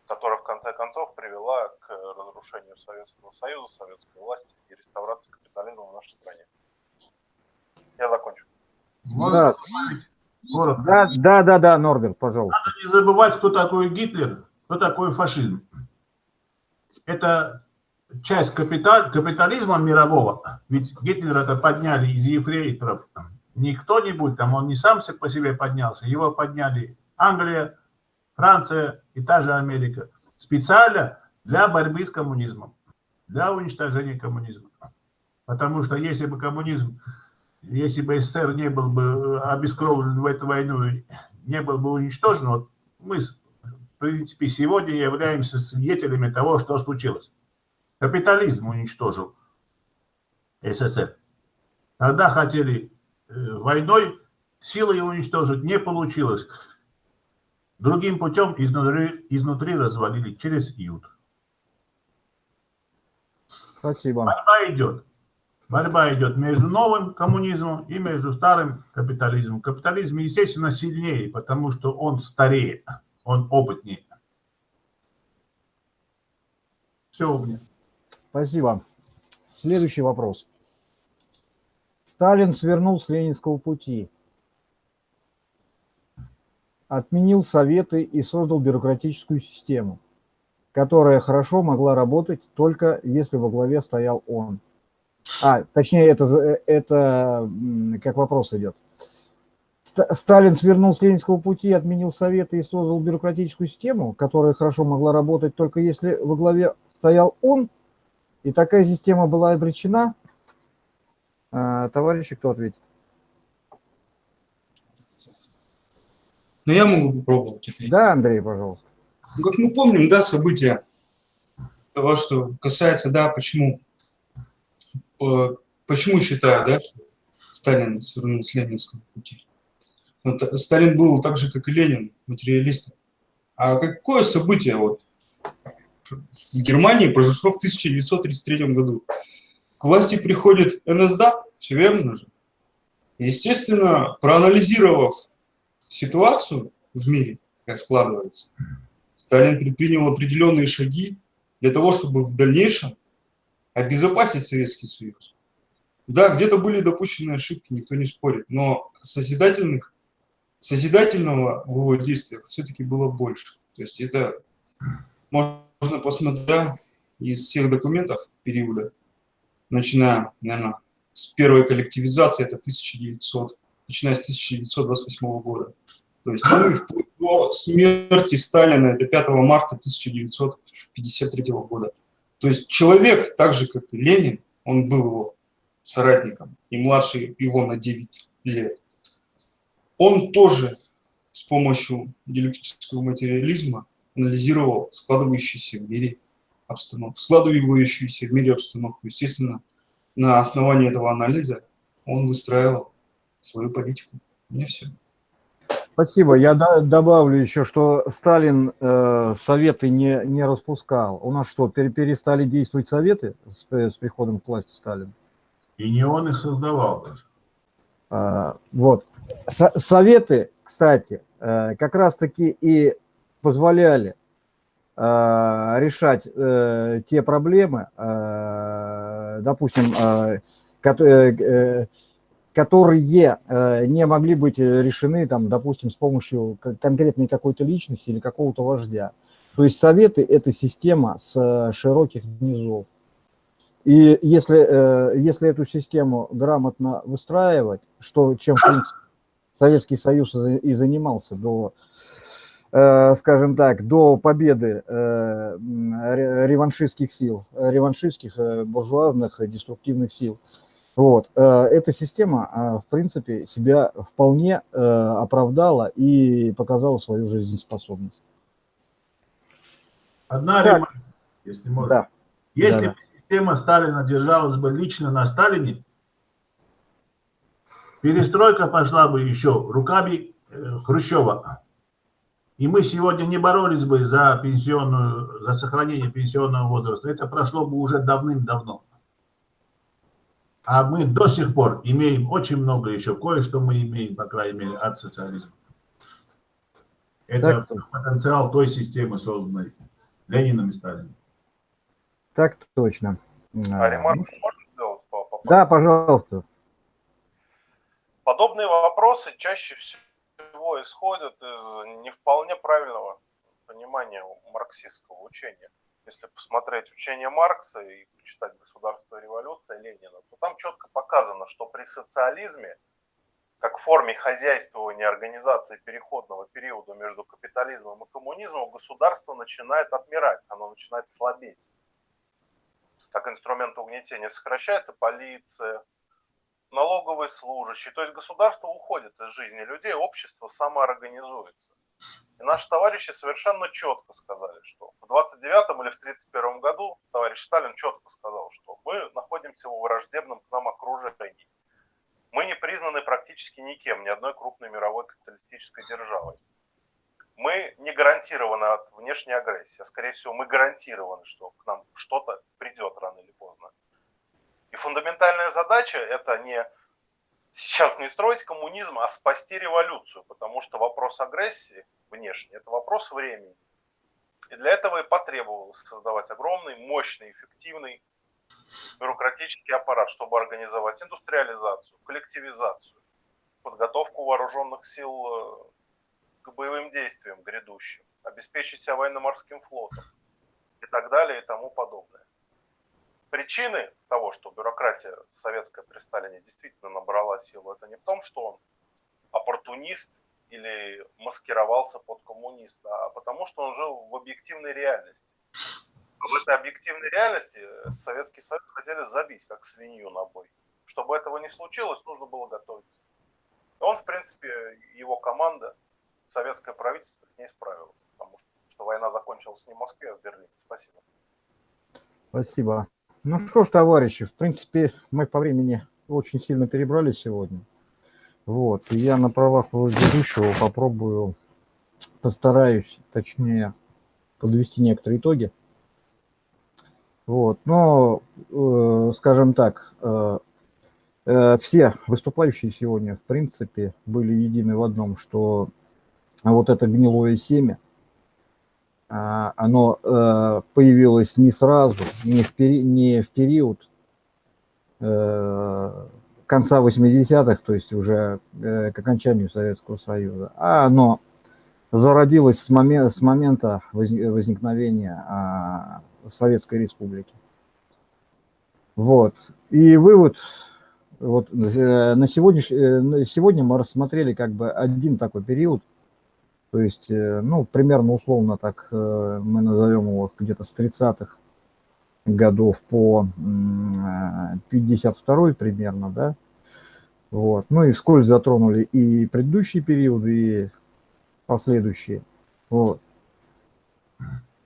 [SPEAKER 8] которая в конце концов привела к разрушению Советского Союза, советской власти и реставрации капитализма в нашей стране. Я закончу.
[SPEAKER 1] Да. да, да, да, да, Норберт, пожалуйста.
[SPEAKER 6] Надо не забывать, кто такой Гитлер, кто такой фашизм. Это часть капиталь, капитализма мирового. Ведь Гитлер это подняли из ефрейторов. Не кто-нибудь там, он не сам по себе поднялся, его подняли Англия, Франция и та же Америка. Специально для борьбы с коммунизмом, для уничтожения коммунизма. Потому что если бы коммунизм если бы СССР не был бы э, обескровлен в эту войну, не был бы уничтожен, вот мы, в принципе, сегодня являемся свидетелями того, что случилось. Капитализм уничтожил СССР. Тогда хотели э, войной силой уничтожить, не получилось. Другим путем изнутри, изнутри развалили через июд.
[SPEAKER 1] Спасибо.
[SPEAKER 6] Борьба идет. Борьба идет между новым коммунизмом и между старым капитализмом. Капитализм, естественно, сильнее, потому что он старее, он опытнее. Все, у меня.
[SPEAKER 1] Спасибо. Следующий вопрос. Сталин свернул с ленинского пути, отменил советы и создал бюрократическую систему, которая хорошо могла работать только если во главе стоял он. А, точнее, это, это как вопрос идет. Сталин свернул с ленинского пути, отменил советы и создал бюрократическую систему, которая хорошо могла работать только если во главе стоял он, и такая система была обречена. А, товарищи, кто ответит?
[SPEAKER 9] Но я могу попробовать ответить.
[SPEAKER 1] Да, Андрей, пожалуйста.
[SPEAKER 9] Ну, как мы помним, да, события того, что касается, да, почему, э, почему считаю, да, что Сталин свернул с ленинского пути. Вот, Сталин был так же, как и Ленин, материалистом. А какое событие вот в Германии произошло в 1933 году? К власти приходит НСДАП, все верно же. Естественно, проанализировав ситуацию в мире, как складывается, Сталин предпринял определенные шаги для того, чтобы в дальнейшем обезопасить Советский Союз. Да, где-то были допущены ошибки, никто не спорит, но созидательных, созидательного его действиях все-таки было больше. То есть это можно посмотреть из всех документов периода, начиная, наверное, с первой коллективизации, это 1900, начиная с 1928 года. То есть ну, и вплоть до смерти Сталина, это 5 марта 1953 года. То есть человек, так же как и Ленин, он был его соратником, и младше его на 9 лет, он тоже с помощью диалектического материализма анализировал складывающуюся в мире обстановку, складывающуюся в мире обстановку. Естественно, на основании этого анализа он выстраивал свою политику. Мне все.
[SPEAKER 1] Спасибо. Я добавлю еще, что Сталин э, советы не, не распускал. У нас что, перестали действовать советы с, с приходом к власти Сталина?
[SPEAKER 6] И не он их создавал даже.
[SPEAKER 1] А, вот. Со советы, кстати, э, как раз-таки и позволяли э, решать э, те проблемы, э, допустим, э, которые, э, которые э, не могли быть решены, там, допустим, с помощью конкретной какой-то личности или какого-то вождя. То есть советы – это система с широких низов. И если, э, если эту систему грамотно выстраивать, что, чем, в принципе, Советский Союз и занимался до, э, скажем так, до победы э, реваншистских сил, реваншистских, буржуазных, деструктивных сил. Вот. Эта система, в принципе, себя вполне оправдала и показала свою жизнеспособность.
[SPEAKER 6] Одна ремарка, если можно.
[SPEAKER 1] Да.
[SPEAKER 6] Если
[SPEAKER 1] да,
[SPEAKER 6] система Сталина держалась бы лично на Сталине, перестройка пошла бы еще руками э, Хрущева. И мы сегодня не боролись бы за пенсионную, за сохранение пенсионного возраста. Это прошло бы уже давным-давно. А мы до сих пор имеем очень много еще, кое-что мы имеем, по крайней мере, от социализма. Это так, потенциал той системы, созданной Лениным и Сталиным.
[SPEAKER 1] Так точно.
[SPEAKER 8] А ремарку можно сделать? По, по,
[SPEAKER 1] да, пожалуйста.
[SPEAKER 8] Подобные вопросы чаще всего исходят из не вполне правильного понимания марксистского учения. Если посмотреть учение Маркса и почитать «Государство и революция» Ленина, то там четко показано, что при социализме, как форме хозяйствования организации переходного периода между капитализмом и коммунизмом, государство начинает отмирать, оно начинает слабеть как инструмент угнетения, сокращается полиция, налоговые служащие. То есть государство уходит из жизни людей, общество самоорганизуется. И наши товарищи совершенно четко сказали, что в 29 или в 31 году товарищ Сталин четко сказал, что мы находимся в враждебном к нам окружении. Мы не признаны практически никем, ни одной крупной мировой капиталистической державой мы не гарантированы от внешней агрессии, а скорее всего мы гарантированы, что к нам что-то придет рано или поздно. И фундаментальная задача это не сейчас не строить коммунизм, а спасти революцию, потому что вопрос агрессии внешней – это вопрос времени. И для этого и потребовалось создавать огромный, мощный, эффективный бюрократический аппарат, чтобы организовать индустриализацию, коллективизацию, подготовку вооруженных сил э, к боевым действиям грядущим, обеспечить себя военно-морским флотом и так далее и тому подобное. Причины того, что бюрократия советская при Сталине действительно набрала силу, это не в том, что он оппортунист или маскировался под коммуниста, а потому что он жил в объективной реальности. В этой объективной реальности Советский Союз хотели забить, как свинью на бой. Чтобы этого не случилось, нужно было готовиться. Он, в принципе, его команда советское правительство с ней справилось, потому что война закончилась не в Москве, а в Берлине. Спасибо.
[SPEAKER 1] Спасибо. Ну что ж, товарищи, в принципе, мы по времени очень сильно перебрали сегодня. Вот, и я на правах ведущего попробую, постараюсь, точнее, подвести некоторые итоги. Вот, но, э, скажем так, э, э, все выступающие сегодня, в принципе, были едины в одном, что вот это гнилое семя, оно э, появилось не сразу, не в, пери, не в период э, конца 80-х, то есть уже э, к окончанию Советского Союза, а оно зародилось с, момент, с момента возникновения а, Советской Республики. Вот. И вывод, вот на сегодняшний, сегодня мы рассмотрели как бы один такой период, то есть, ну, примерно условно так мы назовем его где-то с 30-х годов по 52 примерно, да, вот. Ну и вскользь затронули и предыдущие периоды, и последующие. Вот.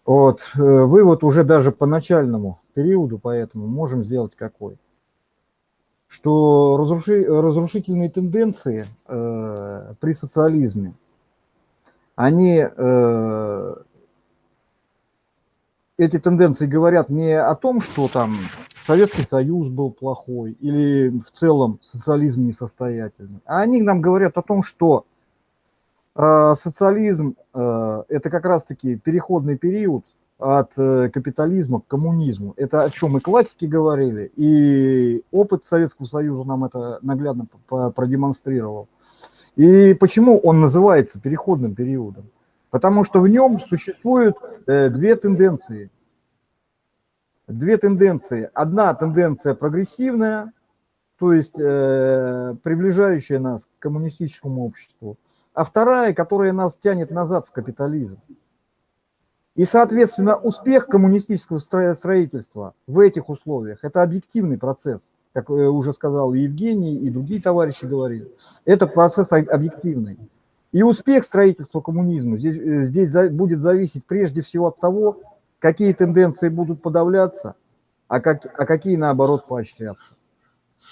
[SPEAKER 1] Вот. Вывод уже даже по начальному периоду, поэтому можем сделать какой? Что разруши, разрушительные тенденции э, при социализме, они э, эти тенденции говорят не о том, что там Советский Союз был плохой или в целом социализм несостоятельный, а они нам говорят о том, что э, социализм э, это как раз-таки переходный период от капитализма к коммунизму. Это о чем и классики говорили, и опыт Советского Союза нам это наглядно продемонстрировал. И почему он называется переходным периодом? Потому что в нем существуют э, две тенденции. Две тенденции. Одна тенденция прогрессивная, то есть э, приближающая нас к коммунистическому обществу, а вторая, которая нас тянет назад в капитализм. И, соответственно, успех коммунистического строительства в этих условиях – это объективный процесс, как э, уже сказал Евгений, и другие товарищи говорили. Это процесс объективный. И успех строительства коммунизма здесь, э, здесь будет зависеть прежде всего от того, какие тенденции будут подавляться, а, как, а какие, наоборот, поощряться.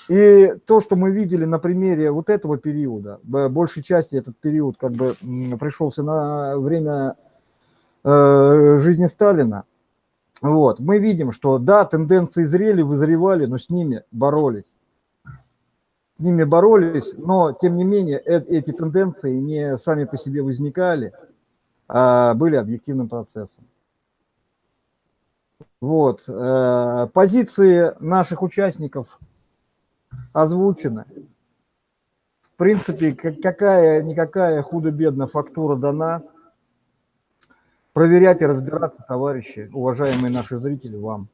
[SPEAKER 1] И то, что мы видели на примере вот этого периода, большей части этот период как бы пришелся на время э, жизни Сталина, вот, мы видим, что да, тенденции зрели, вызревали, но с ними боролись с ними боролись, но тем не менее э эти тенденции не сами по себе возникали, а были объективным процессом. Вот. Э, позиции наших участников озвучены. В принципе, какая-никакая худо-бедно фактура дана. Проверять и разбираться, товарищи, уважаемые наши зрители, вам.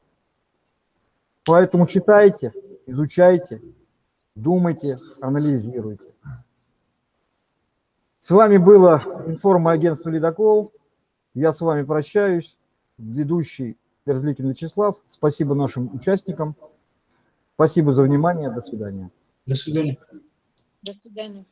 [SPEAKER 1] Поэтому читайте, изучайте, думайте, анализируйте. С вами было информагентство «Ледокол». Я с вами прощаюсь. Ведущий Мерзликин Вячеслав. Спасибо нашим участникам. Спасибо за внимание. До свидания.
[SPEAKER 9] До свидания.
[SPEAKER 7] До свидания.